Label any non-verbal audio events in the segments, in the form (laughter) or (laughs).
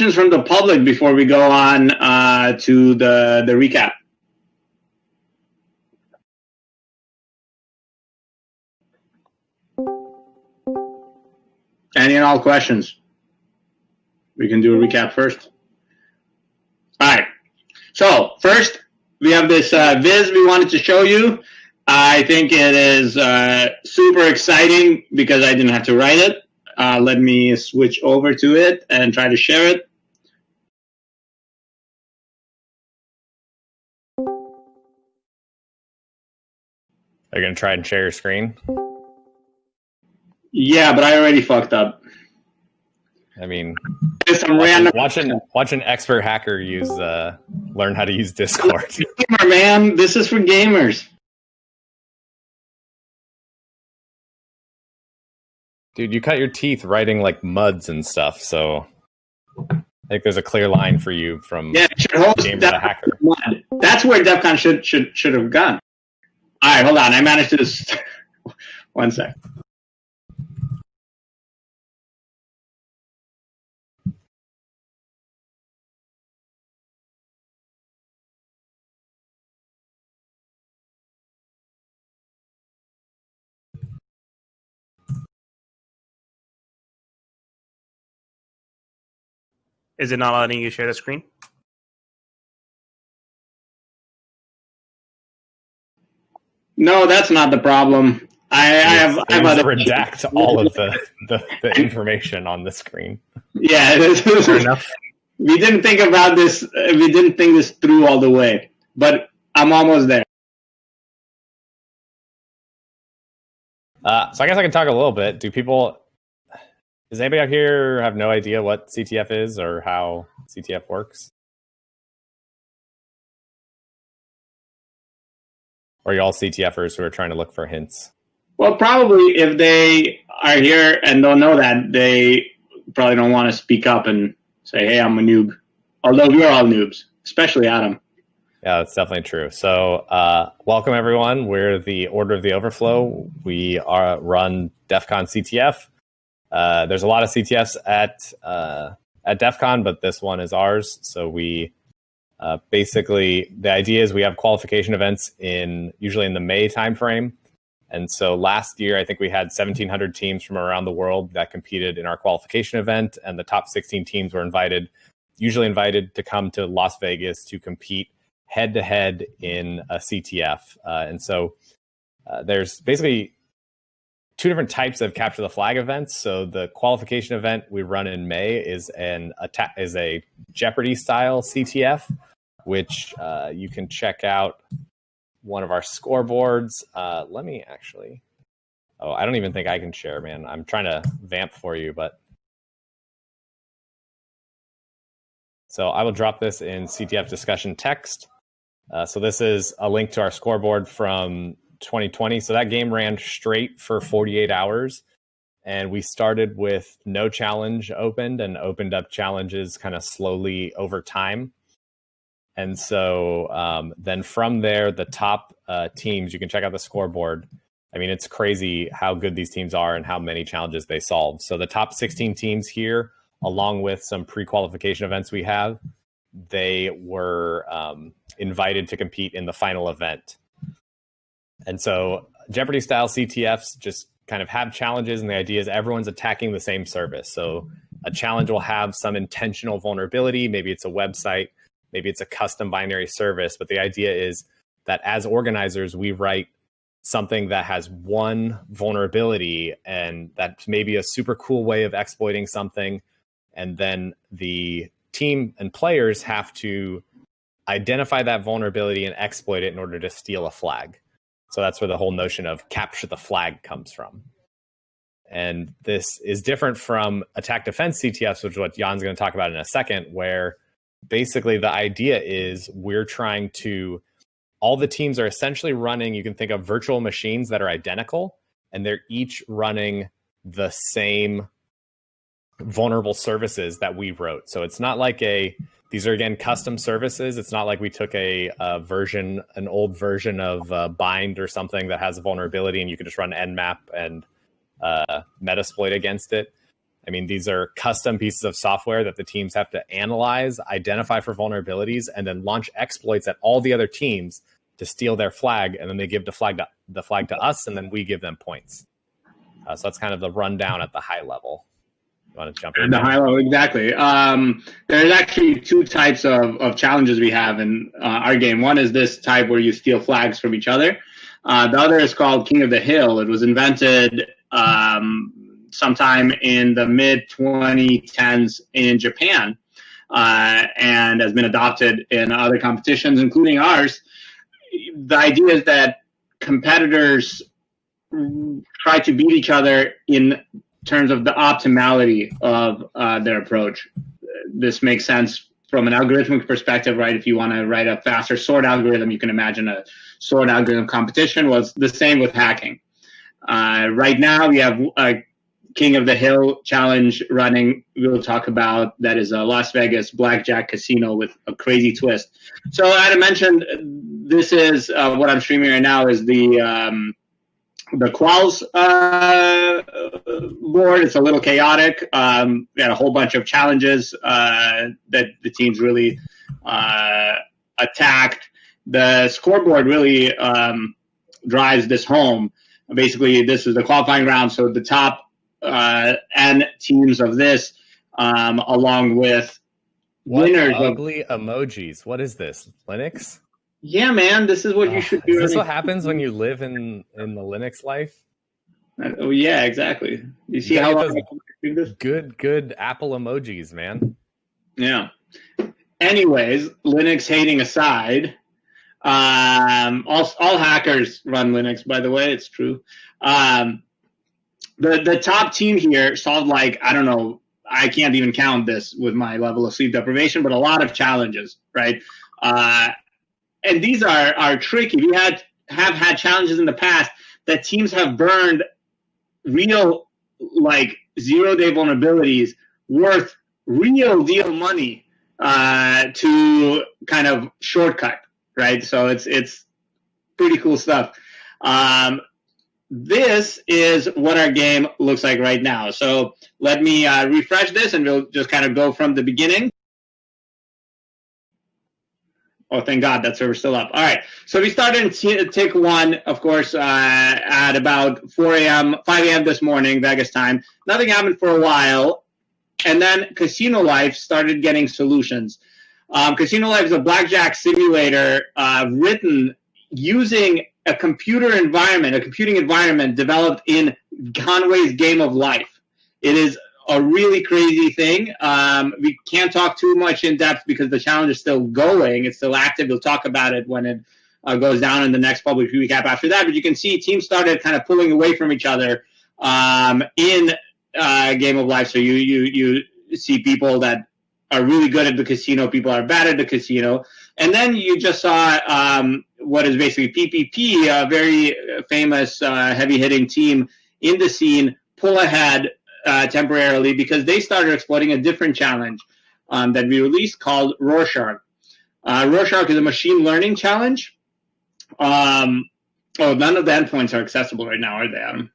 questions from the public before we go on uh, to the the recap? Any and all questions? We can do a recap first. All right. So first, we have this uh, Viz we wanted to show you. I think it is uh, super exciting because I didn't have to write it. Uh, let me switch over to it and try to share it. Are you going to try and share your screen? Yeah, but I already fucked up. I mean, some watch, random watch an watch an expert hacker use uh, learn how to use Discord. (laughs) gamer, man. This is for gamers. Dude, you cut your teeth writing like muds and stuff, so I think there's a clear line for you from Yeah, should host gamer to hacker. That's where DEF CON should should should have gone. All right, hold on. I managed to just (laughs) one sec. Is it not letting you share the screen? No, that's not the problem. I, I have I have Please other redact all of the, the, the information on the screen. Yeah, (laughs) this is- Fair enough. we didn't think about this. uh, We didn't think this through all the way, but I'm almost there. Uh, so I guess I can talk a little bit. Do people? Does anybody out here have no idea what CTF is or how CTF works? Or you all CTFers who are trying to look for hints? Well, probably if they are here and don't know that, they probably don't want to speak up and say, "Hey, I'm a noob." Although we're all noobs, especially Adam. Yeah, that's definitely true. So, uh, welcome everyone. We're the Order of the Overflow. We are run DEF CON CTF. Uh, there's a lot of CTFs at uh, at DEF CON, but this one is ours. So we uh, basically the idea is we have qualification events in usually in the May timeframe. And so last year, I think we had 1,700 teams from around the world that competed in our qualification event, and the top 16 teams were invited, usually invited to come to Las Vegas to compete head to head in a CTF. Uh, and so uh, there's basically two different types of capture the flag events. So the qualification event we run in May is an attack is a Jeopardy style CTF, which uh, you can check out one of our scoreboards. Uh, let me actually. Oh, I don't even think I can share, man. I'm trying to vamp for you, but so I will drop this in CTF discussion text. Uh, so this is a link to our scoreboard from 2020. So that game ran straight for 48 hours. And we started with no challenge opened and opened up challenges kind of slowly over time. And so um, then from there, the top uh, teams, you can check out the scoreboard. I mean, it's crazy how good these teams are and how many challenges they solve. So the top 16 teams here, along with some pre qualification events we have, they were um, invited to compete in the final event. And so Jeopardy style CTFs just kind of have challenges, and the idea is everyone's attacking the same service. So a challenge will have some intentional vulnerability. Maybe it's a website, maybe it's a custom binary service. But the idea is that as organizers, we write something that has one vulnerability and that's maybe a super cool way of exploiting something. And then the team and players have to identify that vulnerability and exploit it in order to steal a flag. So that's where the whole notion of capture the flag comes from. And this is different from attack defense CTFs, which is what Jan's going to talk about in a second, where basically the idea is we're trying to, all the teams are essentially running, you can think of virtual machines that are identical, and they're each running the same vulnerable services that we wrote. So it's not like a these are again custom services. It's not like we took a, a version, an old version of uh, Bind or something that has a vulnerability, and you can just run Nmap and uh, Metasploit against it. I mean, these are custom pieces of software that the teams have to analyze, identify for vulnerabilities, and then launch exploits at all the other teams to steal their flag, and then they give the flag to, the flag to us, and then we give them points. Uh, so that's kind of the rundown at the high level. You want to jump in? The high level, exactly. Um, there's actually two types of, of challenges we have in uh, our game. One is this type where you steal flags from each other. Uh, the other is called King of the Hill. It was invented um, sometime in the mid 2010s in Japan uh, and has been adopted in other competitions, including ours. The idea is that competitors try to beat each other in terms of the optimality of uh, their approach. This makes sense from an algorithmic perspective, right? If you want to write a faster sort algorithm, you can imagine a sort algorithm competition was the same with hacking. Uh, right now, we have a King of the Hill challenge running. We'll talk about that is a Las Vegas blackjack casino with a crazy twist. So, Adam mentioned this is uh, what I'm streaming right now is the um, the quals uh, board. It's a little chaotic. Um, we had a whole bunch of challenges uh, that the teams really uh, attacked. The scoreboard really um, drives this home. Basically, this is the qualifying round. So the top uh, N teams of this, um, along with what winners ugly of, emojis. What is this? Linux? Yeah, man, this is what oh, you should do. Is this what happens when you live in in the Linux life? Uh, oh yeah, exactly. You see you how long? Good, good Apple emojis, man. Yeah. Anyways, Linux hating aside, um, all all hackers run Linux. By the way, it's true. Um, the the top team here solved like I don't know. I can't even count this with my level of sleep deprivation, but a lot of challenges, right? Uh, and these are are tricky. We had have had challenges in the past that teams have burned real like zero day vulnerabilities worth real deal money uh, to kind of shortcut, right? So it's it's pretty cool stuff. Um, this is what our game looks like right now. So let me uh, refresh this and we'll just kind of go from the beginning. Oh, thank God that server's still up. All right. So we started in tick one, of course, uh, at about 4 a.m., 5 a.m. this morning, Vegas time. Nothing happened for a while. And then Casino Life started getting solutions. Um, Casino Life is a blackjack simulator uh, written using a computer environment, a computing environment developed in Conway's Game of Life. It is a really crazy thing. Um, we can't talk too much in depth because the challenge is still going. It's still active. We'll talk about it when it uh, goes down in the next public recap after that. But you can see teams started kind of pulling away from each other um, in uh, Game of Life. So you you you see people that are really good at the casino, people are bad at the casino, and then you just saw um, what is basically PPP, a very famous uh, heavy hitting team in the scene, pull ahead uh, temporarily because they started exploiting a different challenge um, that we released called Rorschach. Uh, Rorschach is a machine learning challenge. Um, oh, none of the endpoints are accessible right now, are they, Adam?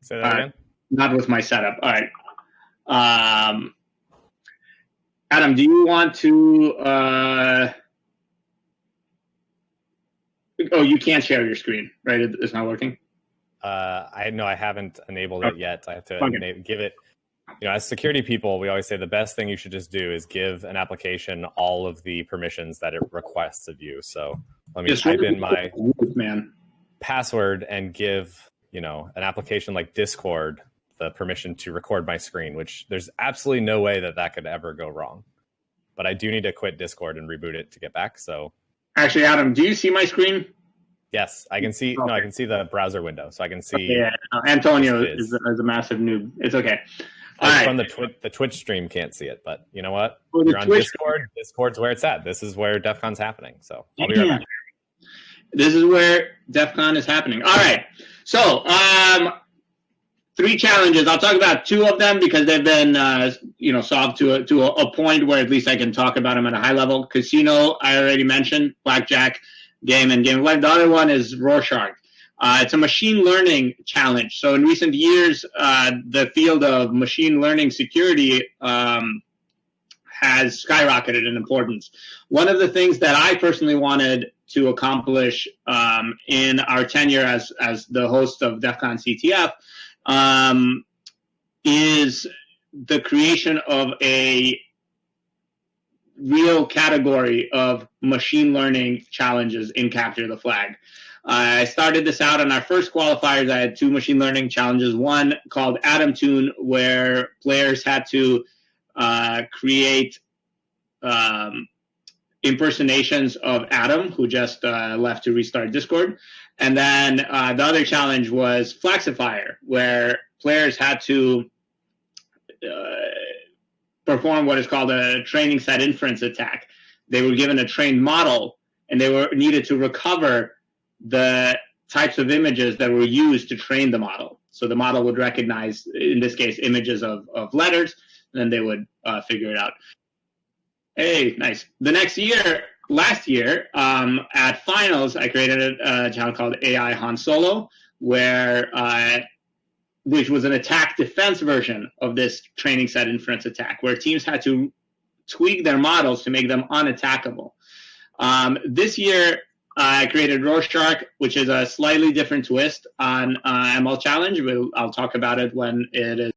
Say that again. Not with my setup. All right. Um, Adam, do you want to? Uh, oh, you can't share your screen, right? It's not working. Uh, I know I haven't enabled it yet. I have to okay. give it. You know, as security people, we always say the best thing you should just do is give an application all of the permissions that it requests of you. So let me just type in my (laughs) man password and give you know an application like Discord the permission to record my screen, which there's absolutely no way that that could ever go wrong. But I do need to quit Discord and reboot it to get back. So actually, Adam, do you see my screen? Yes, I can see. Okay. No, I can see the browser window, so I can see. Okay, yeah, Antonio is, is, a massive noob. It's okay. Right. From the Twitch, the Twitch stream can't see it, but you know what? Well, You're on Twitch Discord. Discord's where it's at. This is where DEF CON's happening. So I'll be right back. This is where DEF CON is happening. All right. So um, three challenges. I'll talk about two of them because they've been, uh, you know, solved to a, to a, point where at least I can talk about them at a high level. Casino, I already mentioned, blackjack game and game of. The other one is Rorschach. Uh, it's a machine learning challenge. So in recent years, uh, the field of machine learning security um, has skyrocketed in importance. One of the things that I personally wanted to accomplish um, in our tenure as, as the host of DEF CON CTF um, is the creation of a real category of machine learning challenges in Capture the Flag. I started this out on our first qualifiers. I had two machine learning challenges. One called ADAMtune, where players had to uh, create um, impersonations of Adam, who just uh, left to restart Discord. And then uh, the other challenge was Flagsifier, where players had to uh, perform what is called a training set inference attack. They were given a trained model, and they were needed to recover the types of images that were used to train the model. So the model would recognize, in this case, images of, of letters, and then they would uh, figure it out. Hey, nice. The next year, last year, um, at finals, I created a, a channel called AI Han Solo, where uh, which was an attack defense version of this training set inference attack, where teams had to tweak their models to make them unattackable. Um, this year, I created Rorschach, which is a slightly different twist on uh, ML Challenge. We'll, I'll talk about it when it is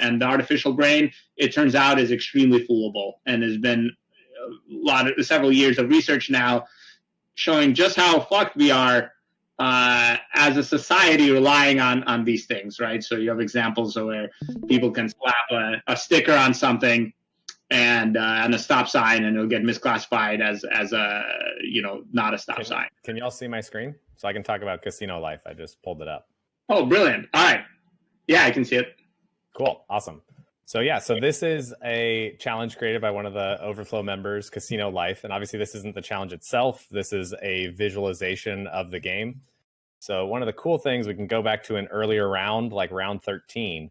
and the artificial brain, it turns out, is extremely foolable and has been a lot of several years of research now showing just how fucked we are uh, as a society relying on on these things, right? So you have examples of where people can slap a, a sticker on something and uh, on a stop sign, and it'll get misclassified as as a you know not a stop can, sign. Can y'all see my screen so I can talk about casino life? I just pulled it up. Oh, brilliant! All right, yeah, I can see it. Cool. Awesome. So yeah, so this is a challenge created by one of the Overflow members, Casino Life, and obviously this isn't the challenge itself. This is a visualization of the game. So one of the cool things we can go back to an earlier round, like round 13,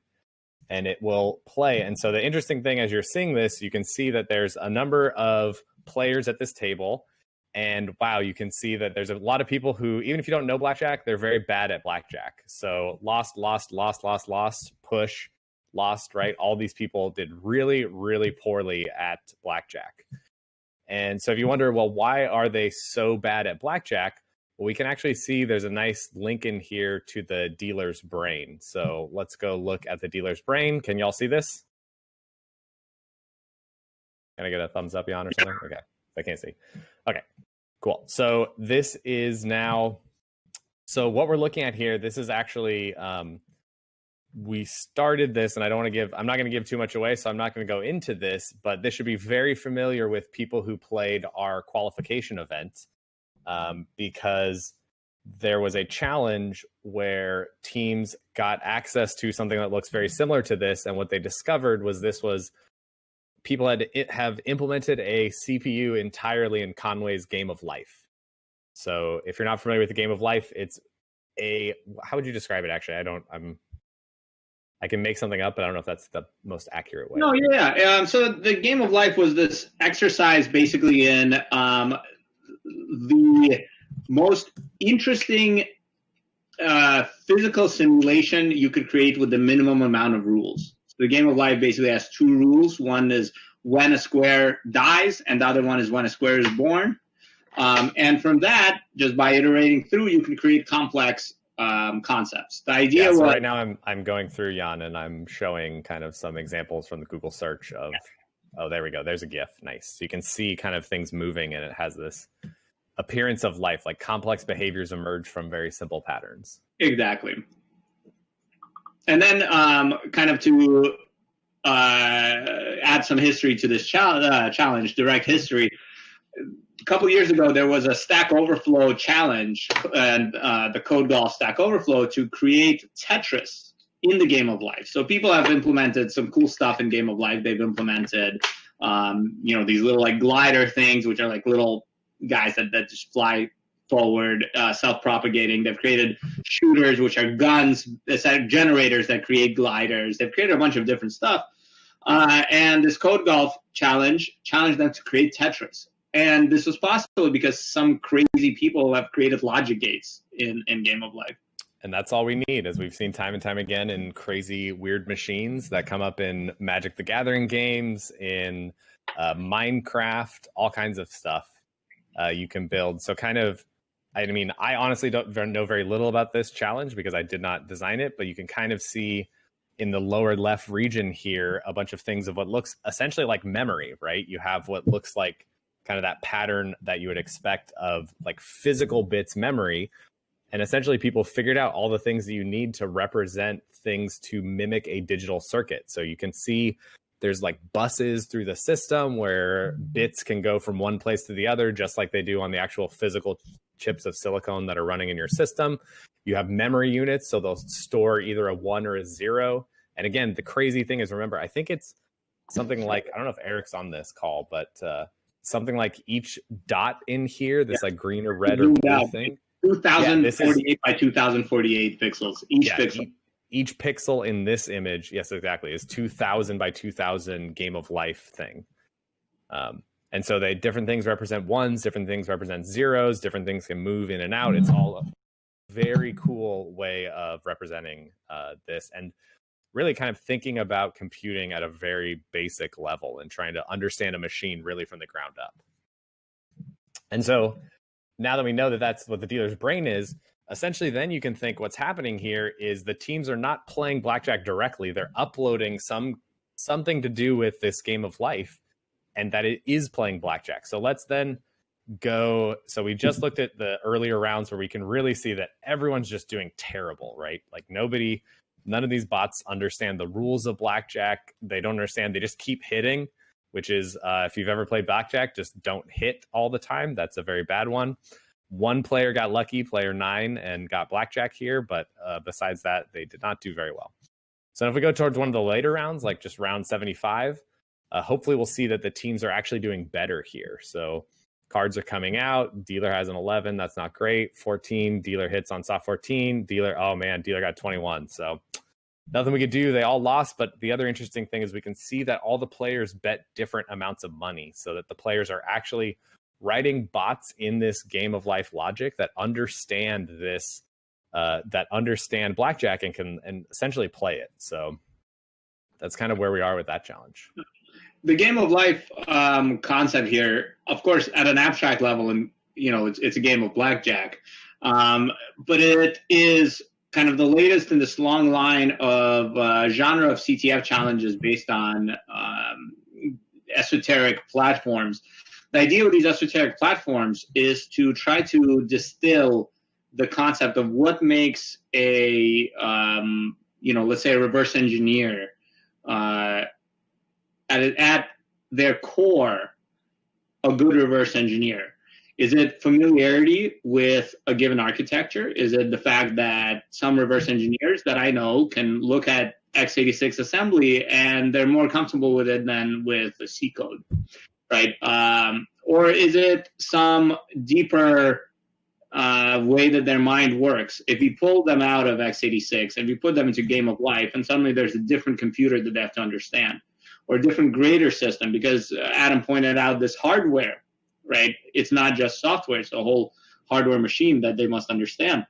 and it will play. And so the interesting thing as you're seeing this, you can see that there's a number of players at this table. And wow, you can see that there's a lot of people who, even if you don't know blackjack, they're very bad at blackjack. So lost, lost, lost, lost, lost, push, lost, right? All these people did really, really poorly at blackjack. And so if you wonder, well, why are they so bad at blackjack? Well, we can actually see there's a nice link in here to the dealer's brain. So let's go look at the dealer's brain. Can y'all see this? Can I get a thumbs up, Jan, or something? Okay, I can't see. Okay, cool. So this is now, so what we're looking at here, this is actually um, we started this and i don't want to give i'm not going to give too much away so i'm not going to go into this but this should be very familiar with people who played our qualification event um, because there was a challenge where teams got access to something that looks very similar to this and what they discovered was this was people had to have implemented a cpu entirely in conway's game of life. So if you're not familiar with the game of life it's a how would you describe it actually? I don't i'm I can make something up, but I don't know if that's the most accurate way. No, yeah. Um, so the game of life was this exercise basically in um, the most interesting uh, physical simulation you could create with the minimum amount of rules. So the game of life basically has two rules. One is when a square dies, and the other one is when a square is born. Um, and from that, just by iterating through, you can create complex um, concepts. The idea yeah, so was, right now I'm I'm going through Jan and I'm showing kind of some examples from the Google search of yeah. oh there we go there's a GIF nice so you can see kind of things moving and it has this appearance of life like complex behaviors emerge from very simple patterns. Exactly. And then um, kind of to uh, add some history to this uh, challenge, direct history a couple years ago, there was a Stack Overflow challenge and uh, the Code Golf Stack Overflow to create Tetris in the game of life. So people have implemented some cool stuff in game of life. They've implemented, um, you know, these little like glider things, which are like little guys that, that just fly forward, uh, self-propagating. They've created shooters, which are guns, generators that create gliders. They've created a bunch of different stuff. Uh, and this Code Golf challenge challenged them to create Tetris. And this was possible because some crazy people have created logic gates in, in Game of Life. And that's all we need, as we've seen time and time again in crazy, weird machines that come up in Magic the Gathering games, in uh, Minecraft, all kinds of stuff uh, you can build. So, kind of, I mean, I honestly don't know very little about this challenge because I did not design it, but you can kind of see in the lower left region here a bunch of things of what looks essentially like memory, right? You have what looks like kind of that pattern that you would expect of like physical bits memory and essentially, people figured out all the things that you need to represent things to mimic a digital circuit. So you can see there's like buses through the system where bits can go from one place to the other, just like they do on the actual physical chips of silicon that are running in your system. You have memory units, so they'll store either a one or a zero. And again, the crazy thing is, remember, I think it's something like I don't know if Eric's on this call, but uh, something like each dot in here, this yeah. like green or red or blue thing 2048 yeah, is, by 2048 pixels each yeah, pixel. Each, each pixel in this image, yes, exactly, is 2000 by 2000 game of life thing. Um, and so they different things represent ones, different things represent zeros, different things can move in and out. It's all a very cool way of representing uh, this and really kind of thinking about computing at a very basic level and trying to understand a machine really from the ground up. And so now that we know that that's what the dealer's brain is, essentially then you can think what's happening here is the teams are not playing blackjack directly. They're uploading some something to do with this game of life and that it is playing blackjack. So let's then go so we just looked at the earlier rounds where we can really see that everyone's just doing terrible, right? Like nobody none of these bots understand the rules of blackjack. They don't understand. They just keep hitting which is uh, if you've ever played blackjack, just don't hit all the time. That's a very bad one. One player got lucky, player nine, and got blackjack here, but uh, besides that, they did not do very well. So if we go towards one of the later rounds, like just round 75, uh, hopefully we'll see that the teams are actually doing better here. So cards are coming out. Dealer has an 11. That's not great. 14. Dealer hits on soft 14. Dealer, oh man, dealer got 21. So nothing we could do. They all lost. But the other interesting thing is we can see that all the players bet different amounts of money so that the players are actually writing bots in this game of life logic that understand this, uh, that understand blackjack and can and essentially play it. So that's kind of where we are with that challenge. The game of life um, concept here, of course, at an abstract level, and you know, it's, it's a game of blackjack, um, but it is kind of the latest in this long line of uh, genre of CTF challenges based on um, esoteric platforms. The idea with these esoteric platforms is to try to distill the concept of what makes a, um, you know, let's say a reverse engineer uh, at, at their core, a good reverse engineer. Is it familiarity with a given architecture? Is it the fact that some reverse engineers that I know can look at x86 assembly and they're more comfortable with it than with C code, right? Um, or is it some deeper uh, way that their mind works? If you pull them out of x86 and you put them into game of life, and suddenly there's a different computer that they have to understand, or a different grader system, because Adam pointed out this hardware right? It's not just software; it's a whole hardware machine that they must understand.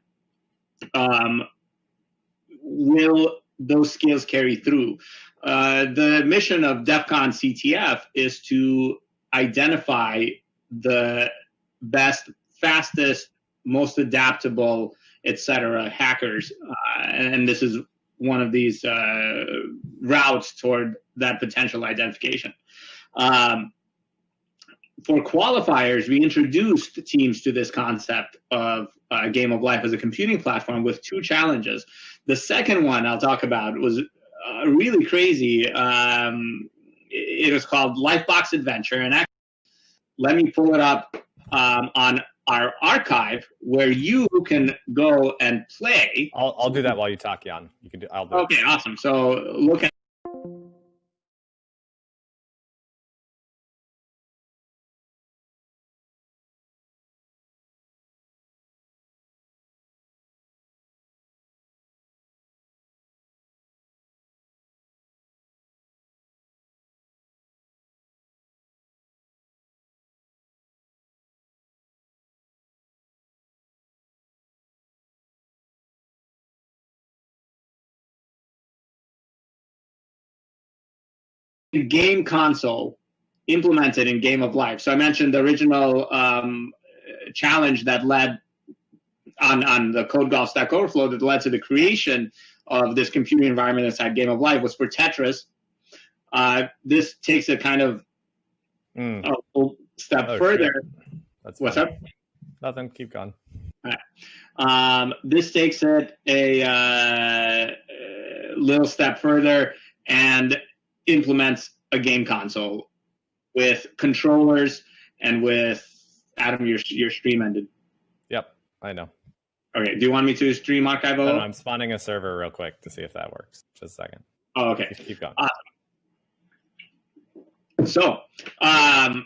Um, will those skills carry through? Uh, the mission of DEF CON CTF is to identify the best, fastest, most adaptable, etc. hackers, uh, and this is one of these uh, routes toward that potential identification. Um, for qualifiers, we introduced teams to this concept of uh, Game of Life as a computing platform with two challenges. The second one I'll talk about was uh, really crazy. Um, it was called Lifebox Adventure, and actually, let me pull it up um, on our archive where you can go and play. I'll, I'll do that while you talk, Jan. You can do. I'll do. Okay, it. awesome. So look at. Game console implemented in Game of Life. So I mentioned the original um, challenge that led on, on the Code Golf Stack Overflow that led to the creation of this computing environment inside Game of Life was for Tetris. Uh, this takes a kind of Mm. a step Oh, further. shit. That's What's funny. up? Nothing. Keep going. Um, this takes it a uh, uh, little step further and implements a game console with controllers and with Adam. Your your stream ended. Yep. I know. Okay. Do you want me to stream archive? No, no, I'm spawning a server real quick to see if that works. Just a second. Oh, okay. Keep- going. So, um,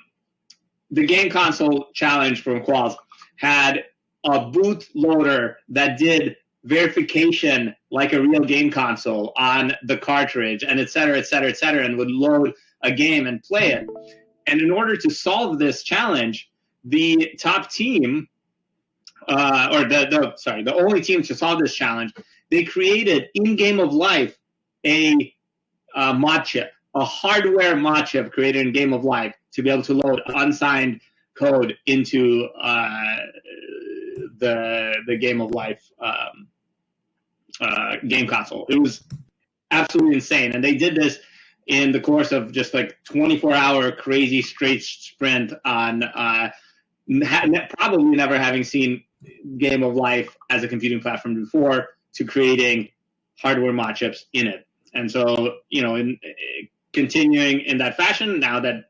the game console challenge from Quals had a bootloader that did verification like a real game console on the cartridge and et cetera, et cetera, et cetera, and would load a game and play it. And in order to solve this challenge, the top team, uh, or the, the sorry, the only team to solve this challenge, they created in Game of Life a mod chip, a hardware mod chip created in Game of Life to be able to load unsigned code into uh, the the Game of Life um, uh, game console. It was absolutely insane, and they did this in the course of just like 24 hour crazy straight sprint on uh, probably never having seen Game of Life as a computing platform before to creating hardware mod chips in it. And so, you know, in, uh, continuing in that fashion, now that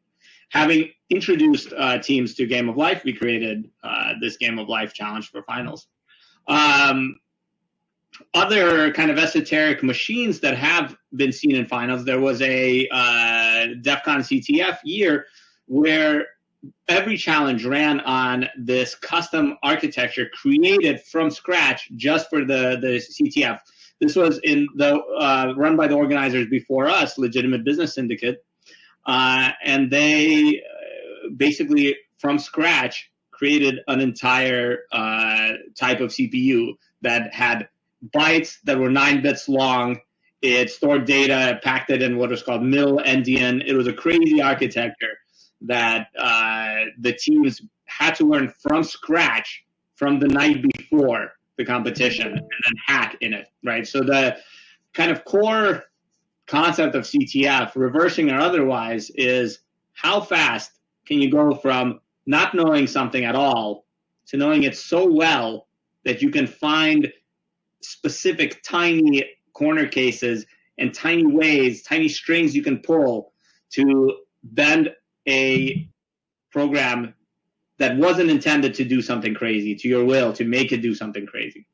having introduced uh, teams to Game of Life, we created uh, this Game of Life challenge for finals. Um, other kind of esoteric machines that have been seen in finals, there was a uh, DEF CON CTF year where every challenge ran on this custom architecture created from scratch just for the, the CTF. This was in the uh, run by the organizers before us, Legitimate Business Syndicate, uh, and they uh, basically from scratch created an entire uh, type of CPU that had bytes that were nine bits long. It stored data, packed it in what was called mill endian. It was a crazy architecture that uh, the teams had to learn from scratch from the night before the competition and then hack in it, right? So the kind of core concept of CTF, reversing or otherwise, is how fast can you go from not knowing something at all to knowing it so well that you can find specific tiny corner cases and tiny ways, tiny strings you can pull to bend a program that wasn't intended to do something crazy to your will to make it do something crazy.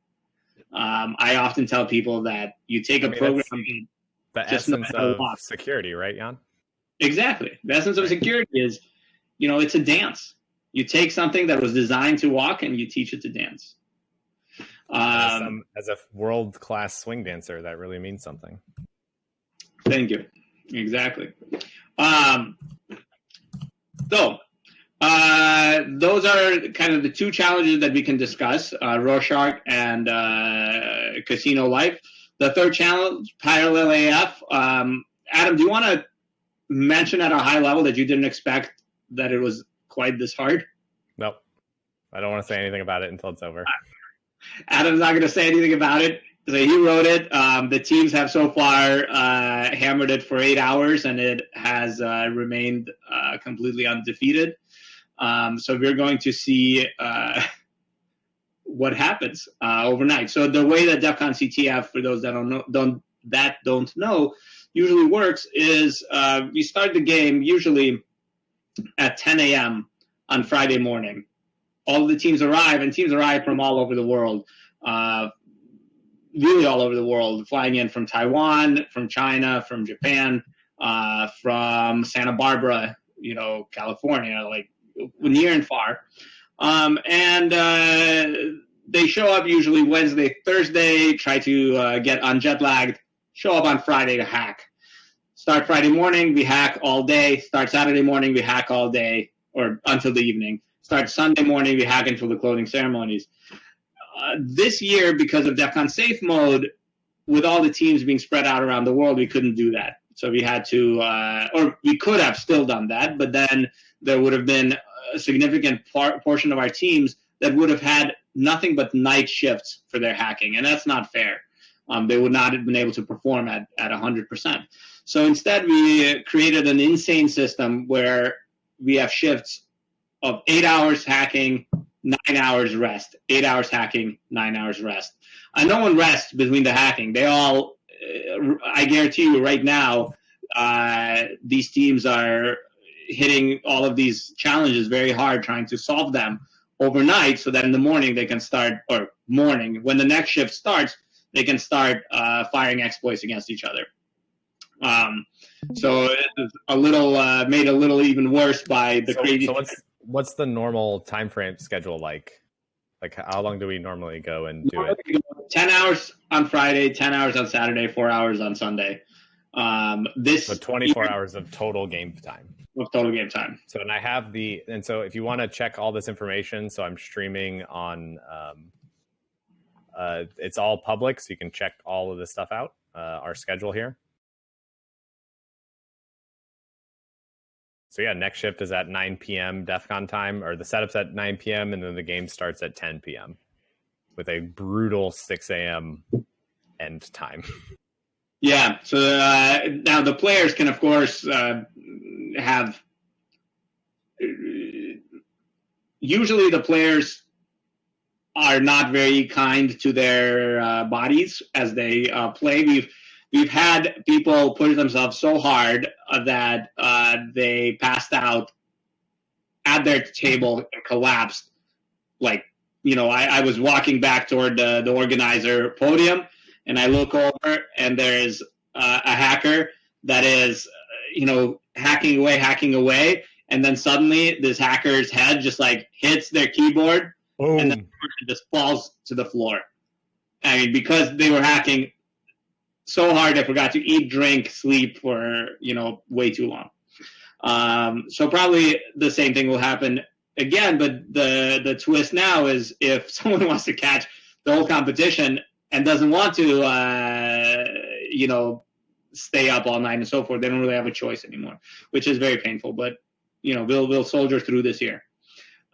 Um, I often tell people that you take a I mean, program. The Just essence of security, right, Jan? Exactly. The essence of security is, you know, it's a dance. You take something that was designed to walk and you teach it to dance. As, Um, as a world class swing dancer, that really means something. Thank you. Exactly. Um, so, uh, those are kind of the two challenges that we can discuss uh, Rorschach and uh, Casino Life. The third challenge, Parallel AF. Um, Adam, do you want to mention at a high level that you didn't expect that it was quite this hard? Nope. I don't want to say anything about it until it's over. Adam's not going to say anything about it. So he wrote it. Um, the teams have so far uh, hammered it for eight hours, and it has uh, remained uh, completely undefeated. Um, so we're going to see uh, (laughs) what happens uh, overnight. So the way that DEFCON CTF, for those that don't know, don't that don't know, usually works is uh, we start the game usually at 10 a.m. on Friday morning all the teams arrive, and teams arrive from all over the world, uh, really all over the world, flying in from Taiwan, from China, from Japan, uh, from Santa Barbara, you know, California, like near and far. Um, and uh, they show up usually Wednesday, Thursday, try to uh, get unjet lagged, show up on Friday to hack. Start Friday morning, we hack all day. Start Saturday morning, we hack all day or until the evening start Sunday morning, we hack until the closing ceremonies. Uh, this year, because of DEF CON Safe mode, with all the teams being spread out around the world, we couldn't do that. So we had to, uh, or we could have still done that, but then there would have been a significant par- portion of our teams that would have had nothing but night shifts for their hacking, and that's not fair. Um, they would not have been able to perform at, at 100%. So instead, we created an insane system where we have shifts of eight hours hacking, nine hours rest, eight hours hacking, nine hours rest. And no one rests between the hacking. They all, uh, I guarantee you right now, uh, these teams are hitting all of these challenges very hard, trying to solve them overnight so that in the morning they can start, or morning, when the next shift starts, they can start uh, firing exploits against each other. Um, so it's a little uh, made a little even worse by the So, crazy. so what's what's the normal time frame schedule like? Like how long do we normally go and do it? 10 hours on Friday, 10 hours on Saturday, four hours on Sunday. Um, this So 24 hours of total game time. of total game time. So and I have the and so if you want to check all this information, so I'm streaming on um uh it's all public, so you can check all of this stuff out. Uh our schedule here. So yeah, next shift is at 9 p.m. DEF CON time, or the setup's at 9 p.m. and then the game starts at 10 p.m. with a brutal 6 a.m. end time. (laughs) Yeah. So uh, now the players can, of course, uh, have. Usually, the players are not very kind to their uh, bodies as they uh, play. We've we've had people push themselves so hard uh, that uh, they passed out at their table and collapsed. Like you know, I, I was walking back toward the, the organizer podium and I look over and there's uh, a hacker that is, uh, you know, hacking away, hacking away, and then suddenly this hacker's head just like hits their keyboard Boom. and then just falls to the floor. I mean, because they were hacking so hard, I forgot to eat, drink, sleep for you know way too long. Um, so probably the same thing will happen again. But the the twist now is if (laughs) someone wants to catch the whole competition and doesn't want to, uh, you know, stay up all night and so forth, they don't really have a choice anymore, which is very painful. But you know, we'll we'll soldier through this year.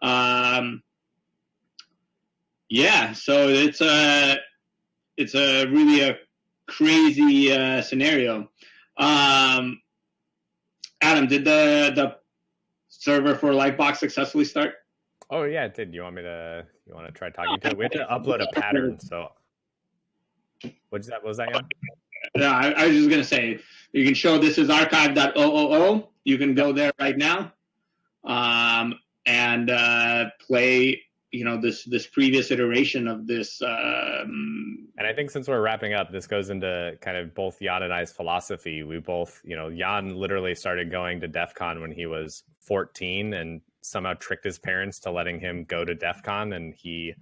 Um, yeah, so it's a it's a really a crazy uh, scenario. Um, Adam, did the the server for Lifebox successfully start? Oh yeah, it did. You want me to? You want to try talking to it? We have to upload a pattern. So, what's that? What was that? No, I, I was just gonna say you can show this is archive.oo. You can go there right now, um, and uh, play. You know this this previous iteration of this. Um, And I think since we're wrapping up, this goes into kind of both Jan and I's philosophy. We both, you know, Jan literally started going to DEF CON when he was 14 and somehow tricked his parents to letting him go to DEF CON. And he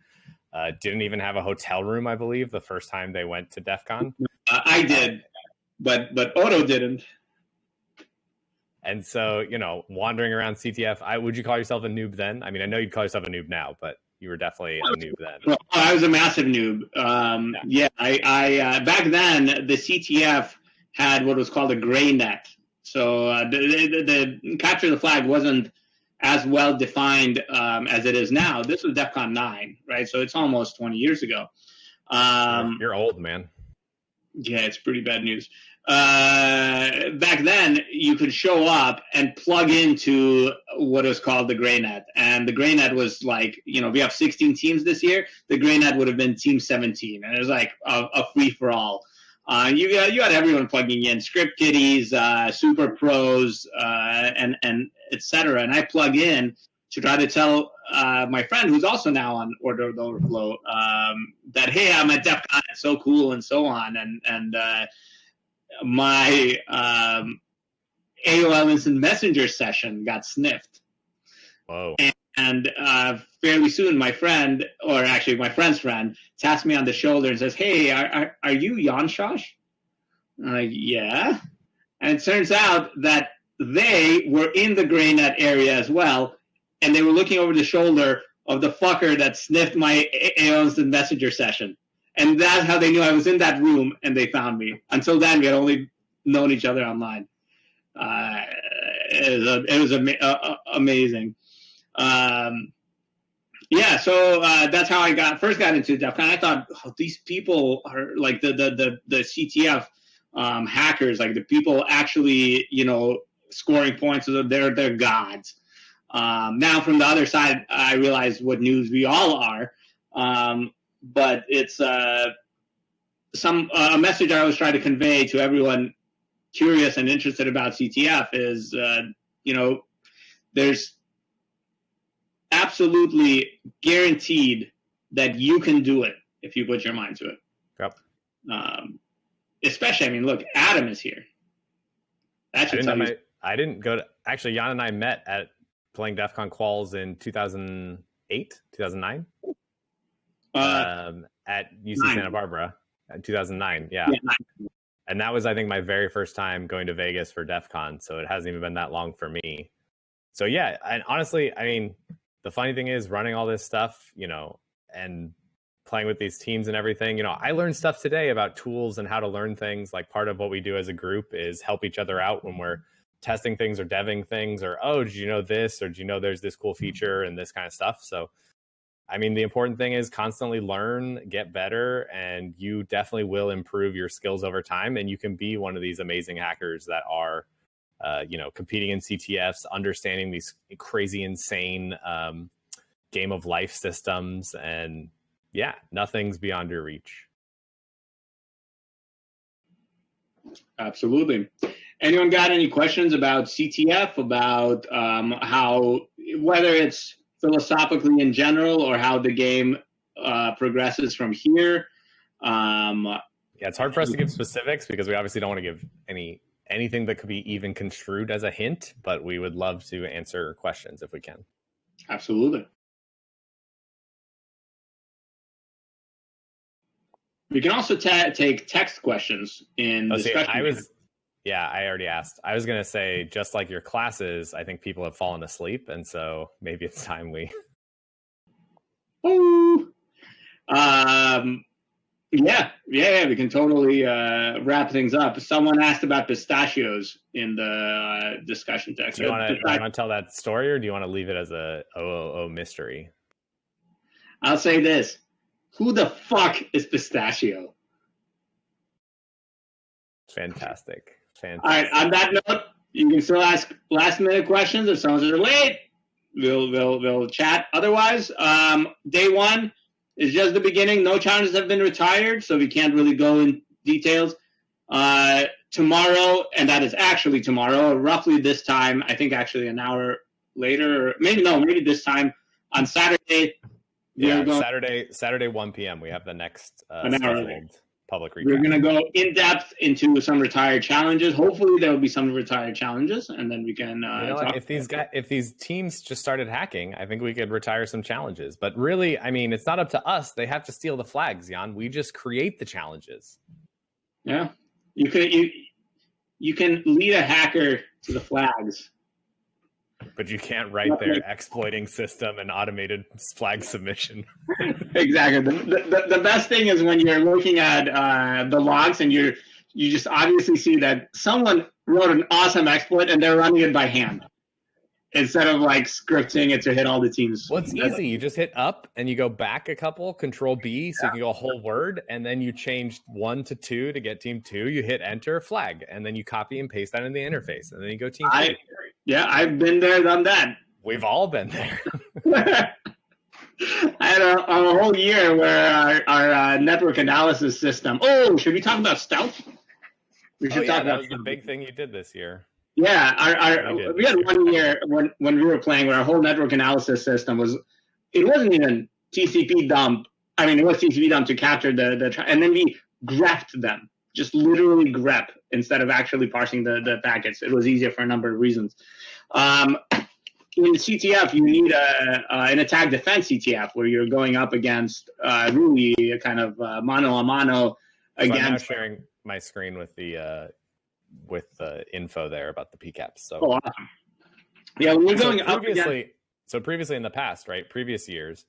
uh, didn't even have a hotel room, I believe, the first time they went to DEF CON. uh, I did, but but Otto didn't. And so, you know, wandering around CTF, I would you call yourself a noob then? I mean, I know you'd call yourself a noob now, but you were definitely a noob then. Well, I was a massive noob. Um, yeah. I, I uh, back then the CTF had what was called a gray net. So uh, the, the, the capture the flag wasn't as well defined um, as it is now. This was DEFCON nine, right? So it's almost twenty years ago. Um, You're old, man. yeah, it's pretty bad news. Uh, back then, you could show up and plug into what was called the Gray Net, and the Gray Net was like, you know, we have 16 teams this year. The Gray Net would have been Team 17, and it was like a, a free for all. Uh, you got you had everyone plugging in, script kiddies, uh, super pros, uh, and and etc. And I plug in to try to tell uh, my friend, who's also now on Order of the Overflow, um, that hey, I'm at DEF CON, it's so cool, and so on, and and uh, my um, AOL Instant Messenger session got sniffed. Whoa. And uh, fairly soon, my friend, or actually my friend's friend, taps me on the shoulder and says, "Hey, are are, are you Jan Shosh?" I'm like, "Yeah." And it turns out that they were in the gray net area as well, and they were looking over the shoulder of the fucker that sniffed my AOL Instant Messenger session. And that's how they knew I was in that room, and they found me. Until then, we had only known each other online. Uh, it was, a, it was ama- uh, amazing. Um, yeah, so uh, that's how I got first got into DEF CON. I thought oh, these people are like the the the, the CTF um, hackers, like the people actually, you know, scoring points. They're they're gods. Um, now, from the other side, I realize what news we all are, um, but it's uh, some uh, a message I was trying to convey to everyone curious and interested about CTF is, uh, you know, there's absolutely guaranteed that you can do it if you put your mind to it. Yep. Um, especially, I mean, look, Adam is here. That should I didn't, my, I didn't go to actually. Jan and I met at playing DEF CON quals in 2008, 2009, uh, um, at UC nine. Santa Barbara in 2009. Yeah. yeah and that was, I think, my very first time going to Vegas for DEF CON. So it hasn't even been that long for me. So yeah, and honestly, I mean, the funny thing is running all this stuff, you know, and playing with these teams and everything, you know, I learned stuff today about tools and how to learn things. Like part of what we do as a group is help each other out when we're testing things or deving things or oh did you know this or do you know there's this cool feature and this kind of stuff so i mean the important thing is constantly learn get better and you definitely will improve your skills over time and you can be one of these amazing hackers that are uh, you know competing in ctfs understanding these crazy insane um, game of life systems and yeah nothing's beyond your reach. Absolutely. Anyone got any questions about CTF, about um, how, whether it's philosophically in general or how the game uh, progresses from here? Um, yeah, it's hard for us to give specifics because we obviously don't want to give any anything that could be even construed as a hint, but we would love to answer questions if we can. Absolutely. We can also take text questions in oh, discussion. See, I was yeah, I already asked. I was gonna say, just like your classes, I think people have fallen asleep, and so maybe it's time we. Um. Yeah, yeah, yeah, we can totally uh, wrap things up. Someone asked about pistachios in the uh, discussion text. Do you want to tell that story, or do you want to leave it as a oh mystery? I'll say this: Who the fuck is pistachio? Fantastic. Fantastic. All right. On that note, you can still ask last minute questions if someone's late. We'll we'll we'll chat. Otherwise, um, day one is just the beginning. No challenges have been retired, so we can't really go in details. Uh, tomorrow, and that is actually tomorrow, roughly this time. I think actually an hour later, or maybe no, maybe this time on Saturday. Yeah, Saturday, Saturday, one p.m. We have the next uh, scheduled public recap. We're going to go in depth into some retired challenges. Hopefully, there will be some retired challenges, and then we can. Uh, you know if these guys, if these teams just started hacking, I think we could retire some challenges. But really, I mean, it's not up to us. They have to steal the flags, Jan. We just create the challenges. Yeah, you can you you can lead a hacker to the flags but you can't write their exploiting system and automated flag submission. (laughs) exactly. The, the, the, best thing is when you're looking at uh, the logs and you're you just obviously see that someone wrote an awesome exploit and they're running it by hand instead of like scripting it to hit all the teams. Well, it's easy. You just hit up and you go back a couple, control B, so yeah. you can go a whole word, and then you change one to two to get team two. You hit enter, flag, and then you copy and paste that in the interface, and then you go team I, two. Yeah, I've been there, done that. We've all been there. (laughs) (laughs) I had a, a, whole year where our, our uh, network analysis system. Oh, should we talk about stealth? We should oh, yeah, talk that was the big thing you did this year. Yeah, our, our we had one year when when we were playing where our whole network analysis system was it wasn't even tcpdump. I mean, it was tcpdump to capture the the and then we grepped them, just literally grep instead of actually parsing the the packets. It was easier for a number of reasons. Um, in CTF, you need a, uh, an attack defense CTF where you're going up against uh, really a kind of uh, mano a mano against. So I'm now sharing my screen with the uh, with the info there about the PCAPs. So, oh, awesome. yeah, we're going so previously. Again. So previously in the past, right? Previous years,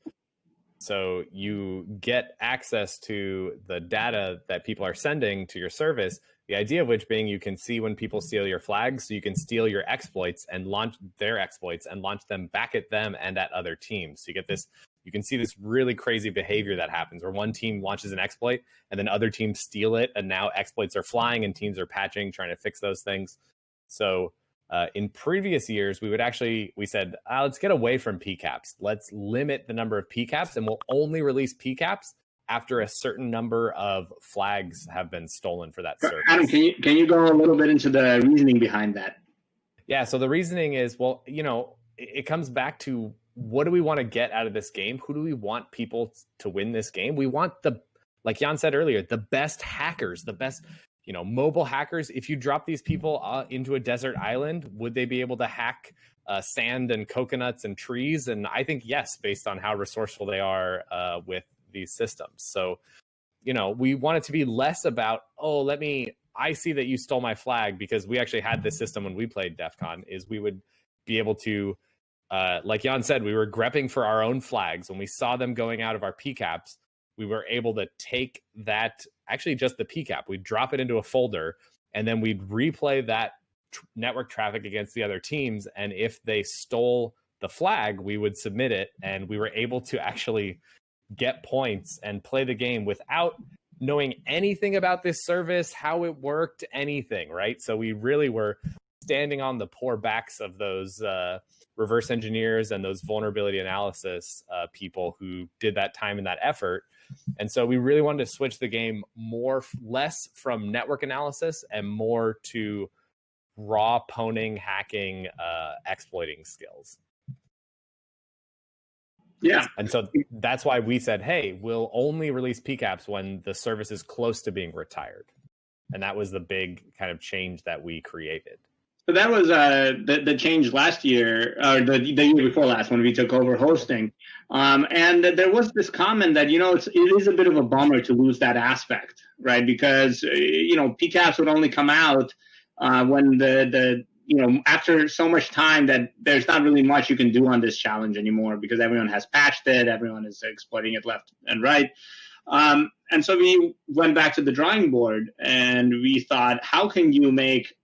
So you get access to the data that people are sending to your service. The idea of which being you can see when people steal your flags, so you can steal your exploits and launch their exploits and launch them back at them and at other teams. So you get this you can see this really crazy behavior that happens where one team launches an exploit and then other teams steal it and now exploits are flying and teams are patching trying to fix those things so uh, in previous years we would actually we said uh, let's get away from pcaps let's limit the number of pcaps and we'll only release pcaps after a certain number of flags have been stolen for that service. Adam, can you can you go a little bit into the reasoning behind that? Yeah, so the reasoning is well, you know, it comes back to what do we want to get out of this game? Who do we want people to win this game? We want the, like Jan said earlier, the best hackers, the best, you know, mobile hackers. If you drop these people uh, into a desert island, would they be able to hack uh, sand and coconuts and trees? And I think yes, based on how resourceful they are uh, with these systems. So, you know, we want it to be less about, oh, let me, I see that you stole my flag because we actually had this system when we played DEF CON, is we would be able to uh, like Jan said, we were grepping for our own flags. When we saw them going out of our PCAPs, we were able to take that, actually just the PCAP, we'd drop it into a folder, and then we'd replay that tr- network traffic against the other teams. And if they stole the flag, we would submit it, and we were able to actually get points and play the game without knowing anything about this service, how it worked, anything, right? So we really were standing on the poor backs of those uh, reverse engineers and those vulnerability analysis uh, people who did that time and that effort. And so we really wanted to switch the game more, less from network analysis and more to raw pwning, hacking, uh, exploiting skills. Yeah. And so that's why we said, hey, we'll only release PCAPs when the service is close to being retired. And that was the big kind of change that we created. So that was uh, the, the change last year, or the, the year before last when we took over hosting. Um, and there was this comment that, you know, it's, it is a bit of a bummer to lose that aspect, right? Because, uh, you know, PCAPs would only come out uh, when the, the, you know, after so much time that there's not really much you can do on this challenge anymore because everyone has patched it, everyone is exploiting it left and right. Um, and so we went back to the drawing board and we thought, how can you make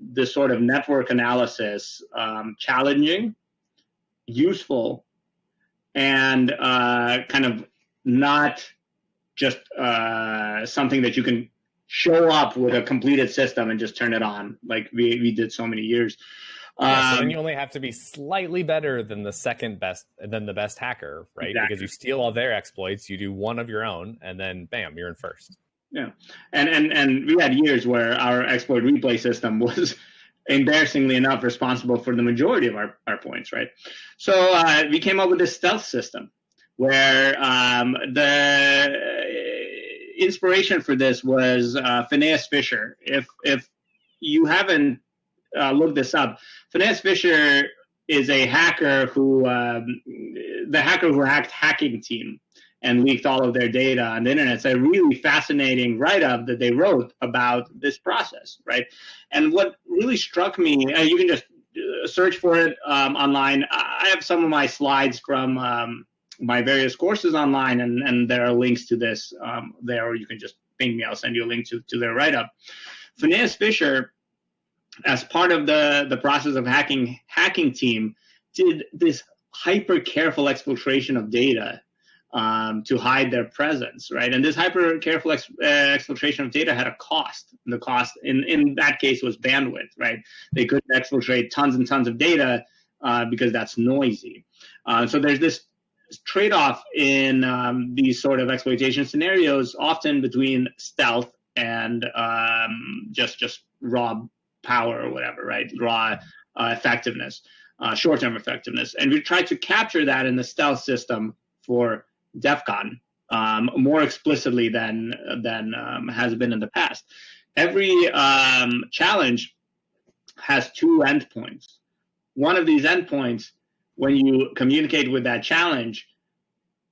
this sort of network analysis um, challenging, useful, and uh, kind of not just uh, something that you can show up with a completed system and just turn it on like we, we did so many years. Yeah, so then um, you only have to be slightly better than the second best than the best hacker, right? Exactly. Because you steal all their exploits, you do one of your own, and then bam, you're in first. Yeah, and and and we had years where our exploit replay system (laughs) was embarrassingly enough responsible for the majority of our, our points, right? So uh, we came up with this stealth system where um, the inspiration for this was uh, Phineas Fisher. If if you haven't uh, looked this up, Phineas Fisher is a hacker who um, the hacker who hacked Hacking Team and leaked all of their data on the internet. It's a really fascinating write-up that they wrote about this process, right? And what really struck me, uh, you can just uh, search for it um, online. I have some of my slides from um, my various courses online, and, and there are links to this um, there, or you can just ping me. I'll send you a link to, to their write-up. Phineas Fisher, as part of the, the process of hacking hacking team, did this hyper careful exfiltration of data um, to hide their presence, right? And this hyper careful ex uh, exfiltration of data had a cost. And the cost in, in that case was bandwidth, right? They couldn't exfiltrate tons and tons of data uh, because that's noisy. Uh, so there's this trade-off in um, these sort of exploitation scenarios, often between stealth and um, just just raw power or whatever, right? Raw uh, effectiveness, uh, short-term effectiveness, and we try to capture that in the stealth system for DEF CON um, more explicitly than than um, has been in the past. Every um, challenge has two endpoints. One of these endpoints, when you communicate with that challenge,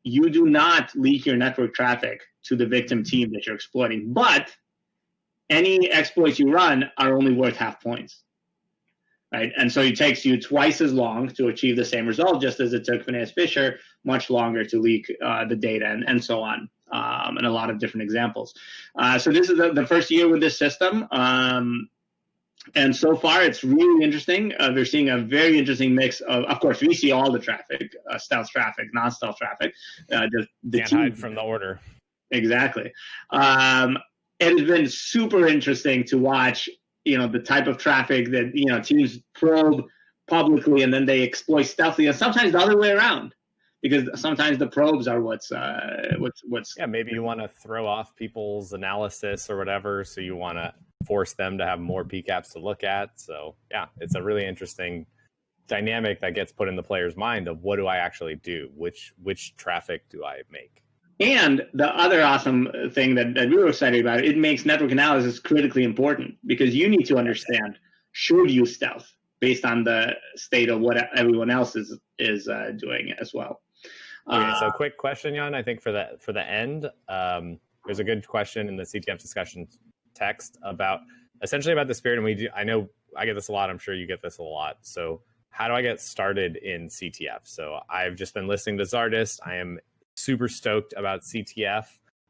you do not leak your network traffic to the victim team that you're exploiting, but any exploits you run are only worth half points right? And so it takes you twice as long to achieve the same result, just as it took Phineas Fisher much longer to leak uh, the data and, and so on, um, and a lot of different examples. Uh, so this is the, the, first year with this system. Um, and so far, it's really interesting. Uh, we're seeing a very interesting mix of, of course, we see all the traffic, uh, stealth traffic, non-stealth traffic. Uh, the, the Can't team, hide from the order. Exactly. Um, it has been super interesting to watch, you know, the type of traffic that, you know, teams probe publicly and then they exploit stealthily and sometimes the other way around because sometimes the probes are what's uh what's what's yeah maybe you want to throw off people's analysis or whatever so you want to force them to have more pcaps to look at so yeah it's a really interesting dynamic that gets put in the player's mind of what do i actually do which which traffic do i make and the other awesome thing that, that we were excited about, it makes network analysis critically important because you need to understand should you stealth based on the state of what everyone else is is uh, doing as well. Okay, uh, so quick question, Jan. I think for the for the end, um, there's a good question in the CTF discussion text about essentially about the spirit, and we do. I know I get this a lot. I'm sure you get this a lot. So how do I get started in CTF? So I've just been listening to Zardus. I am super stoked about CTF.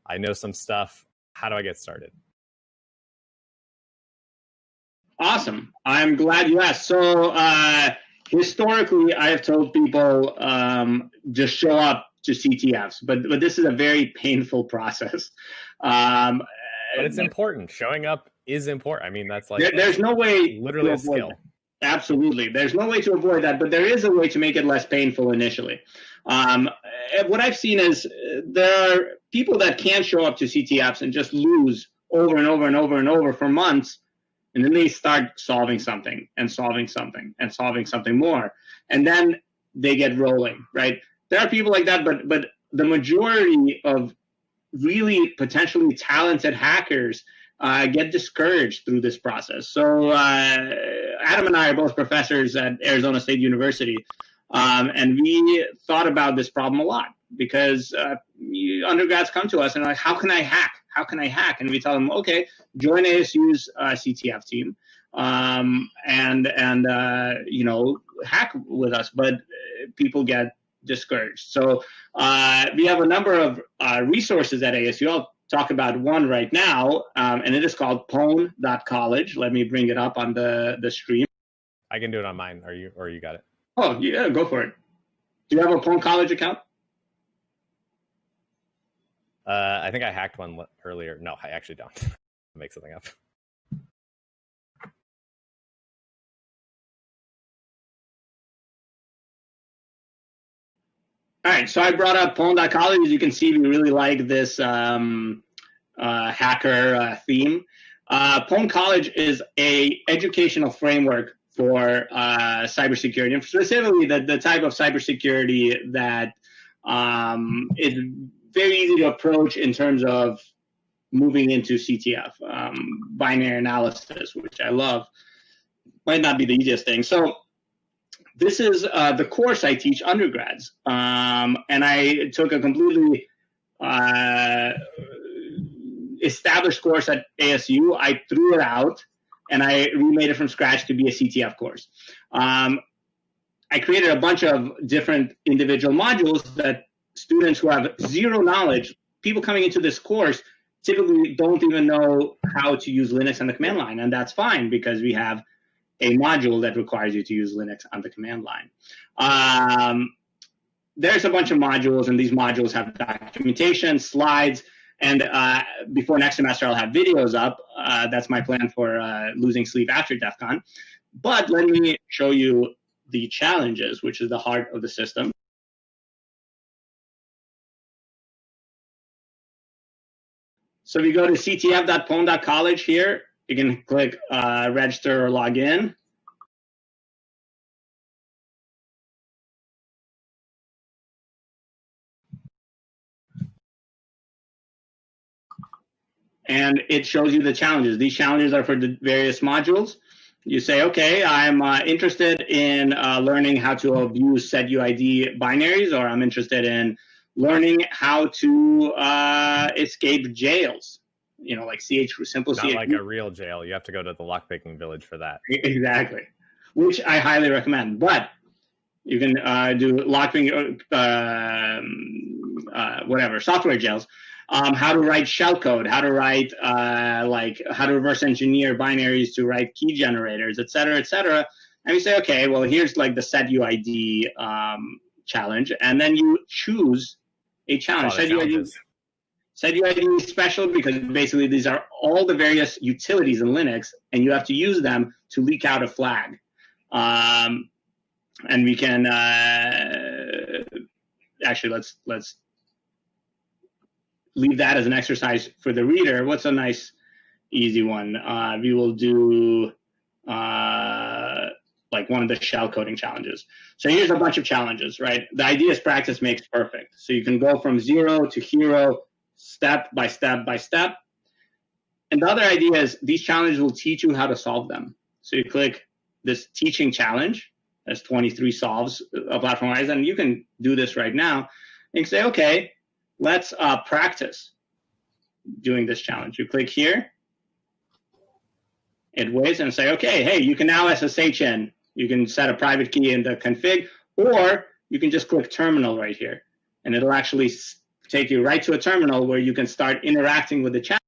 I know some stuff. How do I get started? Awesome. I'm glad you asked. So, uh, historically, I have told people um, just show up to CTFs, but but this is a very painful process. Um, but it's important. Showing up is important. I mean, that's like there, there's no way literally a skill. Absolutely, there's no way to avoid that, but there is a way to make it less painful initially. Um, what I've seen is uh, there are people that can't show up to CTFs and just lose over and over and over and over for months and then they start solving something and solving something and solving something more. And then they get rolling right? There are people like that but but the majority of really potentially talented hackers uh, get discouraged through this process. So uh, adam and i are both professors at arizona state university um, and we thought about this problem a lot because uh, undergrads come to us and are like how can i hack how can I hack? And we tell them, okay, join ASU's uh, CTF team um, and and uh, you know hack with us. But uh, people get discouraged. So uh, we have a number of uh, resources at ASU. I'll talk about one right now, um, and it is called pwn.college. Let me bring it up on the the stream. I can do it on mine. Are you or you got it? Oh yeah, go for it. Do you have a Pwn College account? Uh, I think I hacked one earlier. No, I actually don't. (laughs) make something up. All right, so I brought up Pwn.college. As you can see, we really like this um, uh, hacker uh, theme. Uh, Pwn College is a educational framework for uh, cybersecurity, and specifically the, the type of cybersecurity that um, is very easy to approach in terms of moving into CTF, um, binary analysis, which I love. Might not be the easiest thing. So this is uh, the course I teach undergrads. Um, and I took a completely uh, established course at ASU. I threw it out and I remade it from scratch to be a CTF course. Um, I created a bunch of different individual modules that students who have zero knowledge, people coming into this course typically don't even know how to use Linux on the command line, and that's fine because we have a module that requires you to use Linux on the command line. Um, there's a bunch of modules, and these modules have documentation, slides, and uh, before next semester, I'll have videos up. Uh, that's my plan for uh, losing sleep after DEF CON. But let me show you the challenges, which is the heart of the system. So if you go to ctf.pwn.college here, you can click uh, register or log in. And it shows you the challenges. These challenges are for the various modules. You say, okay, I'm uh, interested in uh, learning how to abuse setuid binaries, or I'm interested in learning how to uh, escape jails. You know, like CH simple Not like a real jail. You have to go to the lockpicking village for that. Exactly, which I highly recommend. But You can uh, do lockpicking, uh, um, uh, whatever, software jails. Um, how to write shellcode, how to write uh, like how to reverse engineer binaries to write key generators, et cetera, et cetera. And you say, okay, well, here's like the set UID um, challenge, and then you choose a challenge. UID, set UID is special because basically these are all the various utilities in Linux, and you have to use them to leak out a flag. Um, and we can uh, actually let's let's leave that as an exercise for the reader. What's a nice, easy one? Uh, we will do uh, like one of the shell coding challenges. So here's a bunch of challenges, right? The idea is practice makes perfect. So you can go from zero to hero, step by step by step. And the other idea is these challenges will teach you how to solve them. So you click this teaching challenge. There's 23 solves of platform horizon. And you can do this right now. And say, okay, let's uh, practice doing this challenge. You click here. It waits and say, okay, hey, you can now SSH in. You can set a private key in the config, or you can just click terminal right here. And it'll actually take you right to a terminal where you can start interacting with the chat.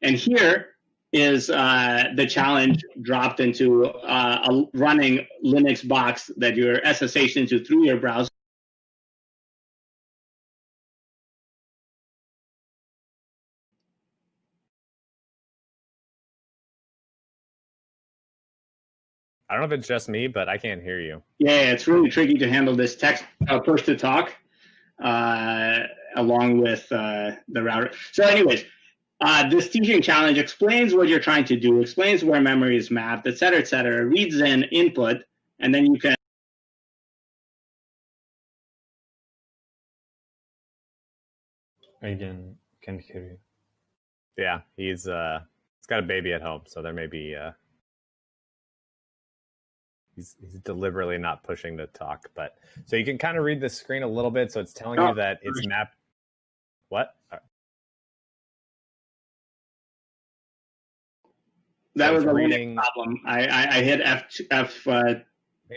And here is uh, the challenge dropped into uh, a running Linux box that you're SSH into through your browser. I don't know if it's just me, but I can't hear you. Yeah, it's really tricky to handle this text uh, push to talk uh, along with uh, the router. So, anyways, uh, this teaching challenge explains what you're trying to do, explains where memory is mapped, et cetera, et cetera, reads in input, and then you can. Again, can't hear you. Yeah, he's uh, he's got a baby at home, so there may be uh, he's he's deliberately not pushing the talk. But so you can kind of read the screen a little bit. So it's telling Oh, you that it's mapped. What? Uh, That So was a reading- problem. I, I, I hit F F. Uh,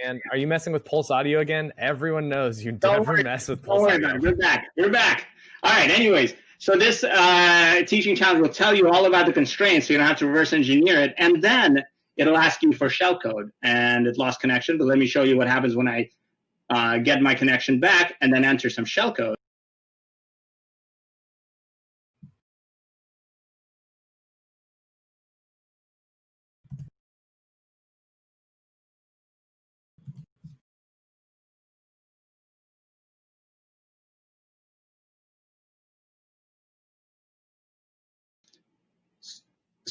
Man, are you messing with Pulse Audio again? Everyone knows you Don't never worry. mess with Pulse Audio. about it. We're back. We're back. All right. Anyways, so this uh, teaching challenge will tell you all about the constraints, so you don't have to reverse engineer it, and then it'll ask you for shellcode. And it lost connection, but let me show you what happens when I uh, get my connection back and then enter some shellcode.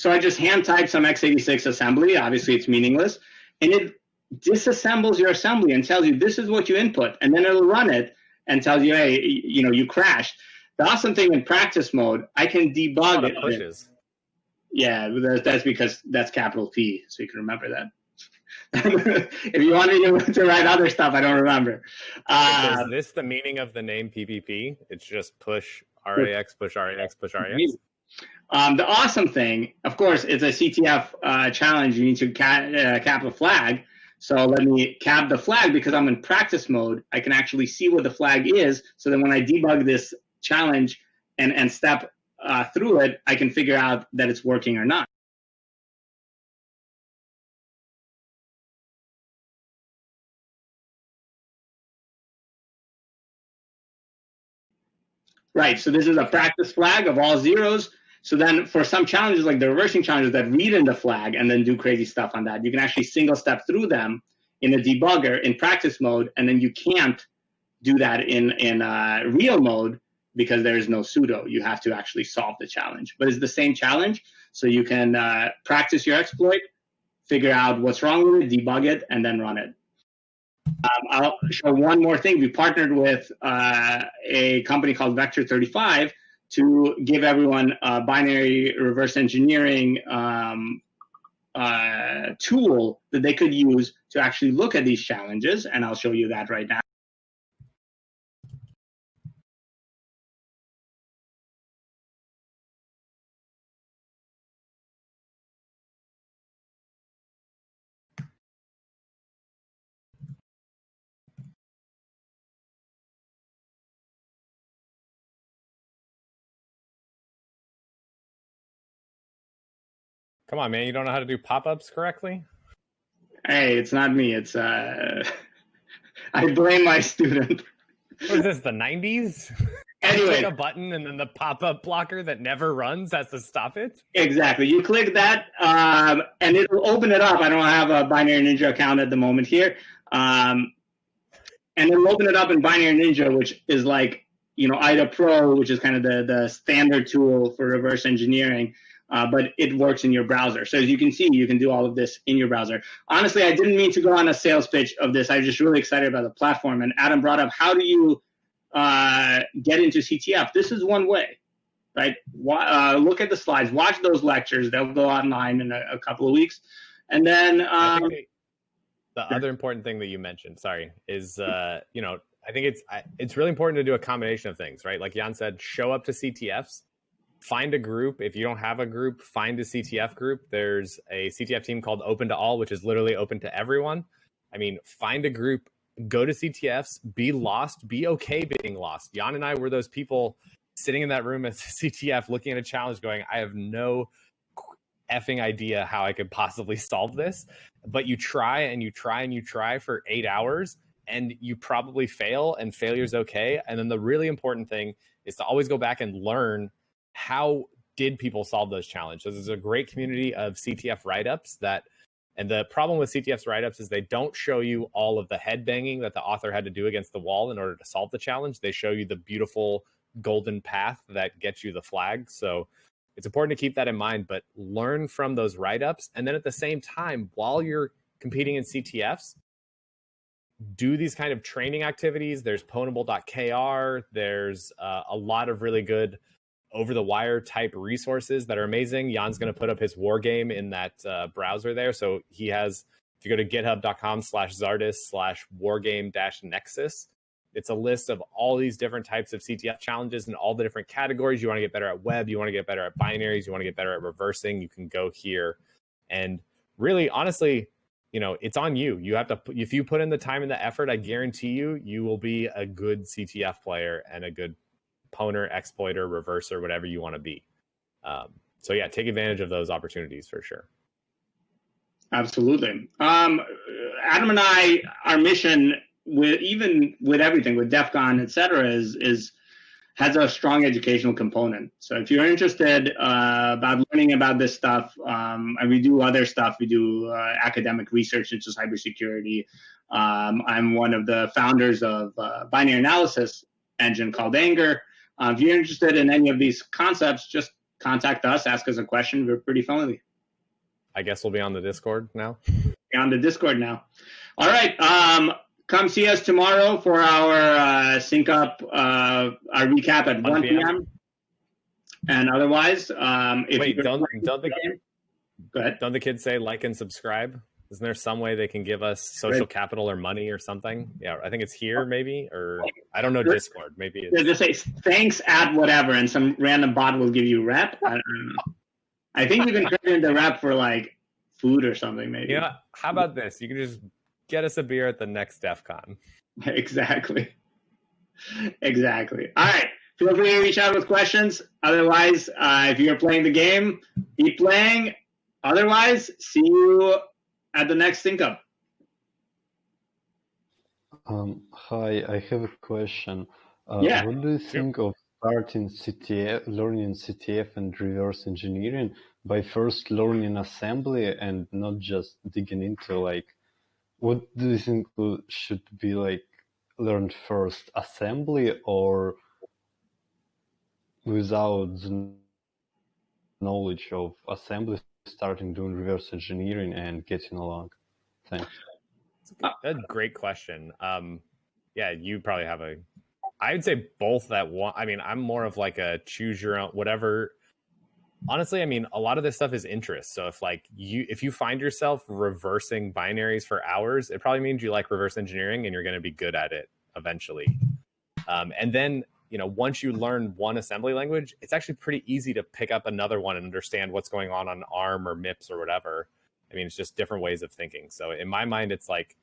So I just hand type some x86 assembly. Obviously, it's meaningless. And it disassembles your assembly and tells you this is what you input. And then it'll run it and tells you, hey, you know, you crashed. The awesome thing in practice mode, I can debug it. pushes. Yeah, that's, that's because that's capital P, so you can remember that. (laughs) if you want me to, to write other stuff, I don't remember. Uh, is this the meaning of the name PPP? It's just push RAX, push RAX, push RAX. Um, the awesome thing, of course, it's a CTF uh, challenge. You need to uh, cap a flag. So let me cap the flag because I'm in practice mode. I can actually see what the flag is. So then when I debug this challenge and, and step uh, through it, I can figure out that it's working or not. Right, so this is a practice flag of all zeros. So then for some challenges, like the reversing challenges that read in the flag and then do crazy stuff on that, you can actually single step through them in a debugger in practice mode, and then you can't do that in, in uh, real mode because there is no sudo. You have to actually solve the challenge. But it's the same challenge, so you can uh, practice your exploit, figure out what's wrong with it, debug it, and then run it. Um, I'll show one more thing. We partnered with uh, a company called Vector 35 to give everyone a binary reverse engineering um, uh, tool that they could use to actually look at these challenges. And I'll show you that right now. Come on, man. You don't know how to do pop ups correctly? Hey, it's not me. It's uh, (laughs) I blame my student. What is this, the 90s? (laughs) Anyway, Click a button and then the pop up blocker that never runs has to stop it? exactly. You click that, um, and it'll open it up. I don't have a Binary Ninja account at the moment here, um, and it'll open it up in Binary Ninja, which is like you know IDA Pro, which is kind of the the standard tool for reverse engineering. Uh, but it works in your browser. So as you can see, you can do all of this in your browser. Honestly, I didn't mean to go on a sales pitch of this. I was just really excited about the platform. And Adam brought up, how do you uh, get into CTF? This is one way, right? Uh, look at the slides, watch those lectures. They'll go online in a, a couple of weeks. And then um, the other important thing that you mentioned, sorry, is, uh, you know, I think it's it's really important to do a combination of things, right? Like Jan said, show up to CTFs find a group. If you don't have a group, find a CTF group. There's a CTF team called Open to All, which is literally open to everyone. I mean, find a group, go to CTFs, be lost, be okay being lost. Jan and I were those people sitting in that room at CTF looking at a challenge going, I have no effing idea how I could possibly solve this. But you try and you try and you try for eight hours and you probably fail and failure is okay. And then the really important thing is to always go back and learn how did people solve those challenges? There's a great community of CTF write ups that, and the problem with CTF's write ups is they don't show you all of the head banging that the author had to do against the wall in order to solve the challenge. They show you the beautiful golden path that gets you the flag. So it's important to keep that in mind, but learn from those write ups. And then at the same time, while you're competing in CTFs, do these kind of training activities. There's pwnable.kr. There's uh, a lot of really good over the wire type resources that are amazing. Jan's going to put up his war game in that uh, browser there. So he has, if you go to github.com slash Zardus slash wargame dash nexus, it's a list of all these different types of CTF challenges and all the different categories. You want to get better at web, you want to get better at binaries, you want to get better at reversing. You can go here. And really, honestly, you know, it's on you. You have to, if you put in the time and the effort, I guarantee you, you will be a good CTF player and a good pwner, exploiter, reverser, whatever you want to be. Um, so yeah, take advantage of those opportunities for sure. Absolutely. Um, Adam and I, our mission with even with everything with DEF CON, et cetera, is is has a strong educational component. So if you're interested uh, about learning about this stuff, um, and we do other stuff, we do uh, academic research into cybersecurity. Um, I'm one of the founders of uh, binary analysis engine called angr, uh, if you're interested in any of these concepts, just contact us, ask us a question. We're pretty friendly. I guess we'll be on the Discord now. Be on the Discord now. All right. Um, come see us tomorrow for our uh, sync up, uh, our recap at 1 p.m. p.m. And otherwise, um, if Wait, don't, don't, the, game, go ahead. don't the kids say like and subscribe? Isn't there some way they can give us social right. capital or money or something? Yeah, I think it's here maybe, or I don't know Discord. Maybe it's... just say thanks at whatever, and some random bot will give you rep. I, I think you can turn into rep for like food or something, maybe. Yeah. You know, how about this? You can just get us a beer at the next DEF CON. (laughs) Exactly. Exactly. All right. Feel free to reach out with questions. Otherwise, uh, if you're playing the game, keep playing. Otherwise, see you at the next up. Um, hi, I have a question. Uh, yeah. What do you think of starting CTF, learning CTF and reverse engineering by first learning assembly and not just digging into like, what do you think should be like learned first, assembly or without knowledge of assembly starting doing reverse engineering and getting along? Thanks. That's a great question. Um, yeah, you probably have a. I would say both that one. I mean, I'm more of like a choose your own whatever. Honestly, I mean, a lot of this stuff is interest. So if like you if you find yourself reversing binaries for hours, it probably means you like reverse engineering and you're going to be good at it eventually. Um, and then you know, once you learn one assembly language, it's actually pretty easy to pick up another one and understand what's going on on ARM or MIPS or whatever. I mean, it's just different ways of thinking. So in my mind, it's like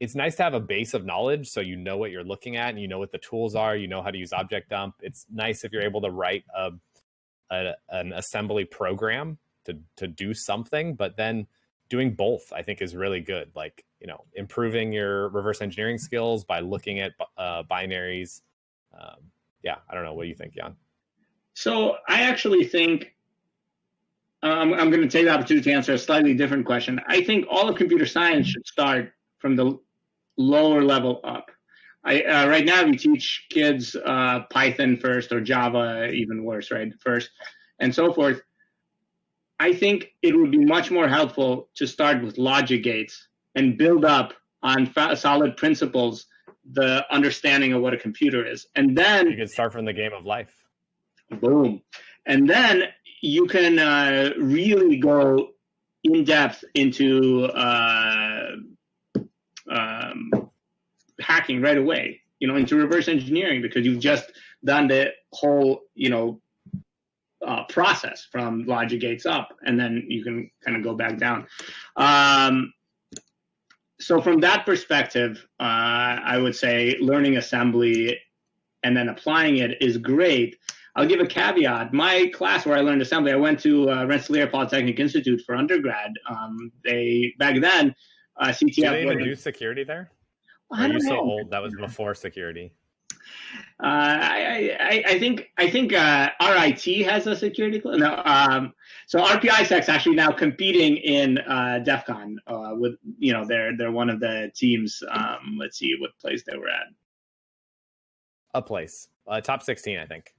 it's nice to have a base of knowledge so you know what you're looking at and you know what the tools are, you know how to use objdump. It's nice if you're able to write a, a an assembly program to to do something, but then doing both I think is really good. Like you know, improving your reverse engineering skills by looking at uh, binaries. Um, yeah, I don't know. What do you think, Jan? So I actually think um, I'm going to take the opportunity to answer a slightly different question. I think all of computer science should start from the lower level up. I, uh, right now we teach kids uh, Python first or Java, even worse, right? First, and so forth. I think it would be much more helpful to start with logic gates and build up on solid principles the understanding of what a computer is, and then you can start from the game of life. Boom, and then you can uh, really go in depth into uh, um, hacking right away, you know, into reverse engineering because you've just done the whole, you know, uh, process from logic gates up, and then you can kind of go back down. Um, so from that perspective, uh, I would say learning assembly and then applying it is great. I'll give a caveat. My class where I learned assembly, I went to uh, Rensselaer Polytechnic Institute for undergrad. Um, they back then, uh, CTF. Do they do security there? Are you so old? That was before security. Uh, I, I, I think I think uh, RIT has a security class. No, um, so RPISec's actually now competing in uh, DEF CON uh, with you know they're they're one of the teams. Um, let's see what place they were at. A place, uh, top sixteen, I think.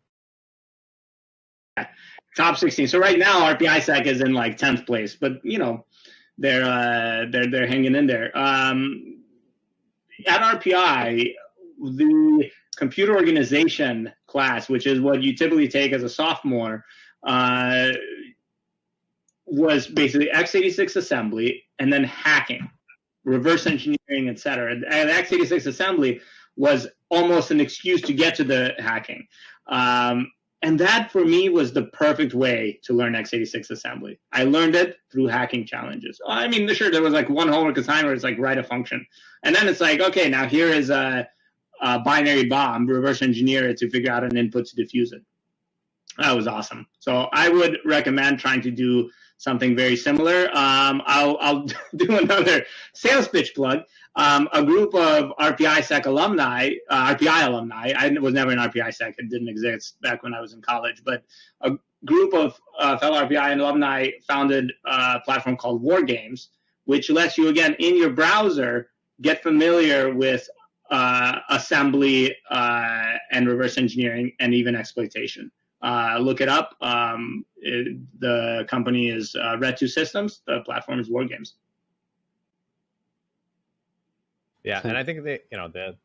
Top sixteen. So right now RPISec is in like tenth place, but you know they're uh, they're they're hanging in there. Um, at RPI, the computer organization class, which is what you typically take as a sophomore, uh, was basically x86 assembly and then hacking, reverse engineering, etc. And x86 assembly was almost an excuse to get to the hacking. Um, and that for me was the perfect way to learn x86 assembly. I learned it through hacking challenges. I mean, sure, there was like one homework assignment where it's like write a function. And then it's like, okay, now here is a, a binary bomb, reverse engineer it to figure out an input to defuse it. That was awesome. So I would recommend trying to do something very similar. Um, I'll, I'll (laughs) do another sales pitch plug. Um, a group of RPI Sec alumni, uh, RPI alumni, I was never an RPI Sec, it didn't exist back when I was in college, but a group of uh, fellow RPI alumni founded a platform called War Games, which lets you, again, in your browser, get familiar with uh, assembly uh, and reverse engineering and even exploitation. Uh, look it up. Um, it, the company is uh, RET2 Systems. The platform is War Games. Yeah, and I think they, you know, the,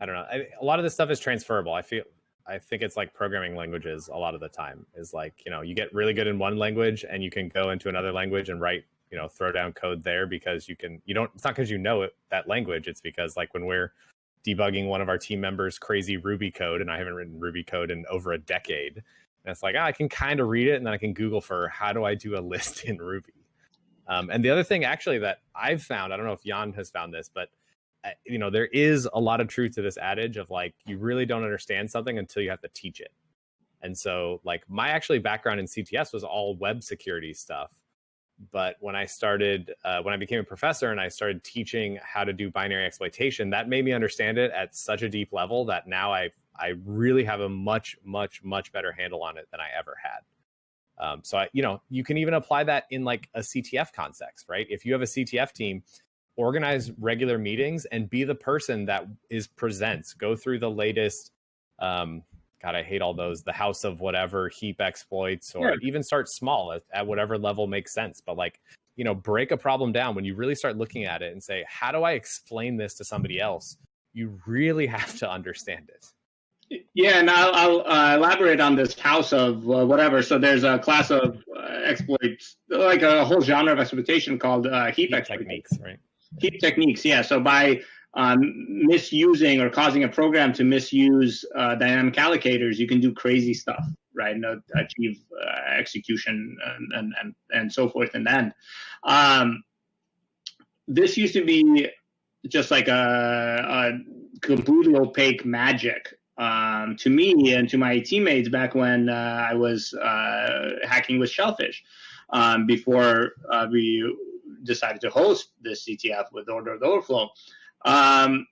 I don't know, I, a lot of this stuff is transferable. I feel, I think it's like programming languages. A lot of the time is like, you know, you get really good in one language and you can go into another language and write, you know, throw down code there because you can. You don't. It's not because you know it, that language. It's because like when we're debugging one of our team members' crazy Ruby code, and I haven't written Ruby code in over a decade. And it's like, ah, I can kind of read it, and then I can Google for how do I do a (laughs) list in Ruby. Um, and the other thing, actually, that I've found, I don't know if Jan has found this, but uh, you know, there is a lot of truth to this adage of like, you really don't understand something until you have to teach it. And so, like, my actually background in CTF was all web security stuff but when I started, uh, when I became a professor and I started teaching how to do binary exploitation, that made me understand it at such a deep level that now I I really have a much much much better handle on it than I ever had. Um, so I, you know, you can even apply that in like a CTF context, right? If you have a CTF team, organize regular meetings and be the person that is presents. Go through the latest um, God, I hate all those. The house of whatever heap exploits, or yeah. even start small at, at whatever level makes sense. But like, you know, break a problem down when you really start looking at it and say, how do I explain this to somebody else? You really (laughs) have to understand it. Yeah, and I'll, I'll uh, elaborate on this house of uh, whatever. So there's a class of uh, exploits, like a whole genre of exploitation called uh, heap, heap techniques, right? Heap techniques, yeah. So by um, misusing or causing a program to misuse uh, dynamic allocators, you can do crazy stuff, right? And achieve uh, execution and, and, and, and so forth and then. Um, this used to be just like a, a completely opaque magic um, to me and to my teammates back when uh, I was uh, hacking with Shellphish um, before uh, we decided to host this CTF with Order of the Overflow. Um,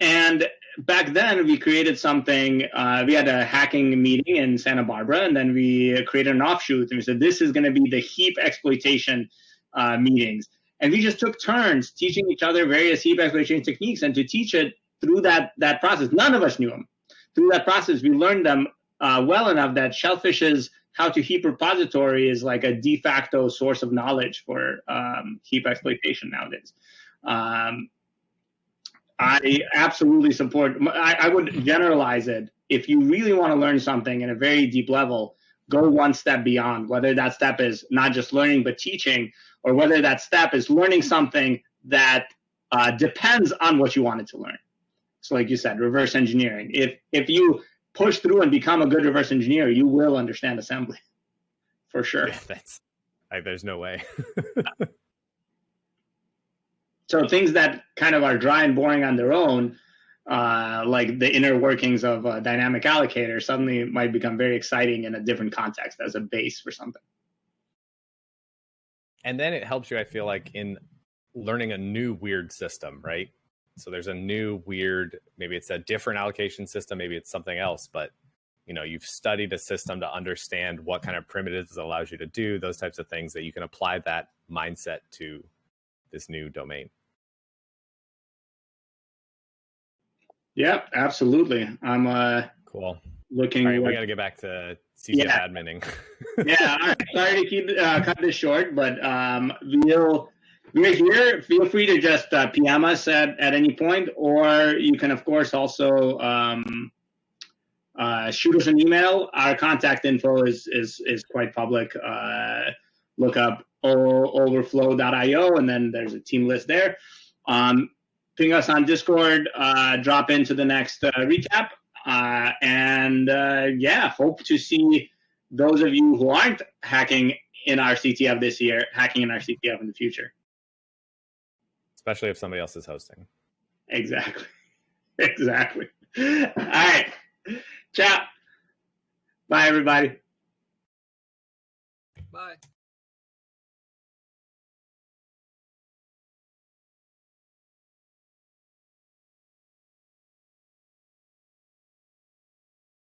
and back then, we created something. Uh, we had a hacking meeting in Santa Barbara, and then we created an offshoot. And we said, this is going to be the heap exploitation uh, meetings. And we just took turns teaching each other various heap exploitation techniques. And to teach it through that, that process, none of us knew them. Through that process, we learned them uh, well enough that Shellphish's how2heap repository is like a de facto source of knowledge for um, heap exploitation nowadays. Um, I absolutely support. I, I, would generalize it. If you really want to learn something in a very deep level, go one step beyond. Whether that step is not just learning but teaching, or whether that step is learning something that uh, depends on what you wanted to learn. So, like you said, reverse engineering. If if you push through and become a good reverse engineer, you will understand assembly, (laughs) for sure. Yeah, (laughs) that's like, there's no way. (laughs) So things that kind of are dry and boring on their own, uh, like the inner workings of a dynamic allocator, suddenly might become very exciting in a different context as a base for something. And then it helps you, I feel like, in learning a new weird system, right? So there's a new weird, maybe it's a different allocation system, maybe it's something else, but you know, you've studied a system to understand what kind of primitives it allows you to do, those types of things that you can apply that mindset to this new domain. Yeah, absolutely. I'm uh cool. Looking. All right, we got to get back to CTF yeah. adminning. (laughs) yeah, all right. Sorry to keep uh, cut this short, but um, we'll we're here. Feel free to just uh, PM us at, at any point, or you can, of course, also um, uh, shoot us an email. Our contact info is is is quite public. Uh, look up overflow.io, and then there's a team list there. Um, ping us on Discord, uh, drop into the next uh, recap. Uh, and uh, yeah, hope to see those of you who aren't hacking in our CTF this year, hacking in our CTF in the future. Especially if somebody else is hosting. Exactly. (laughs) exactly. All right. Ciao. Bye, everybody. Bye.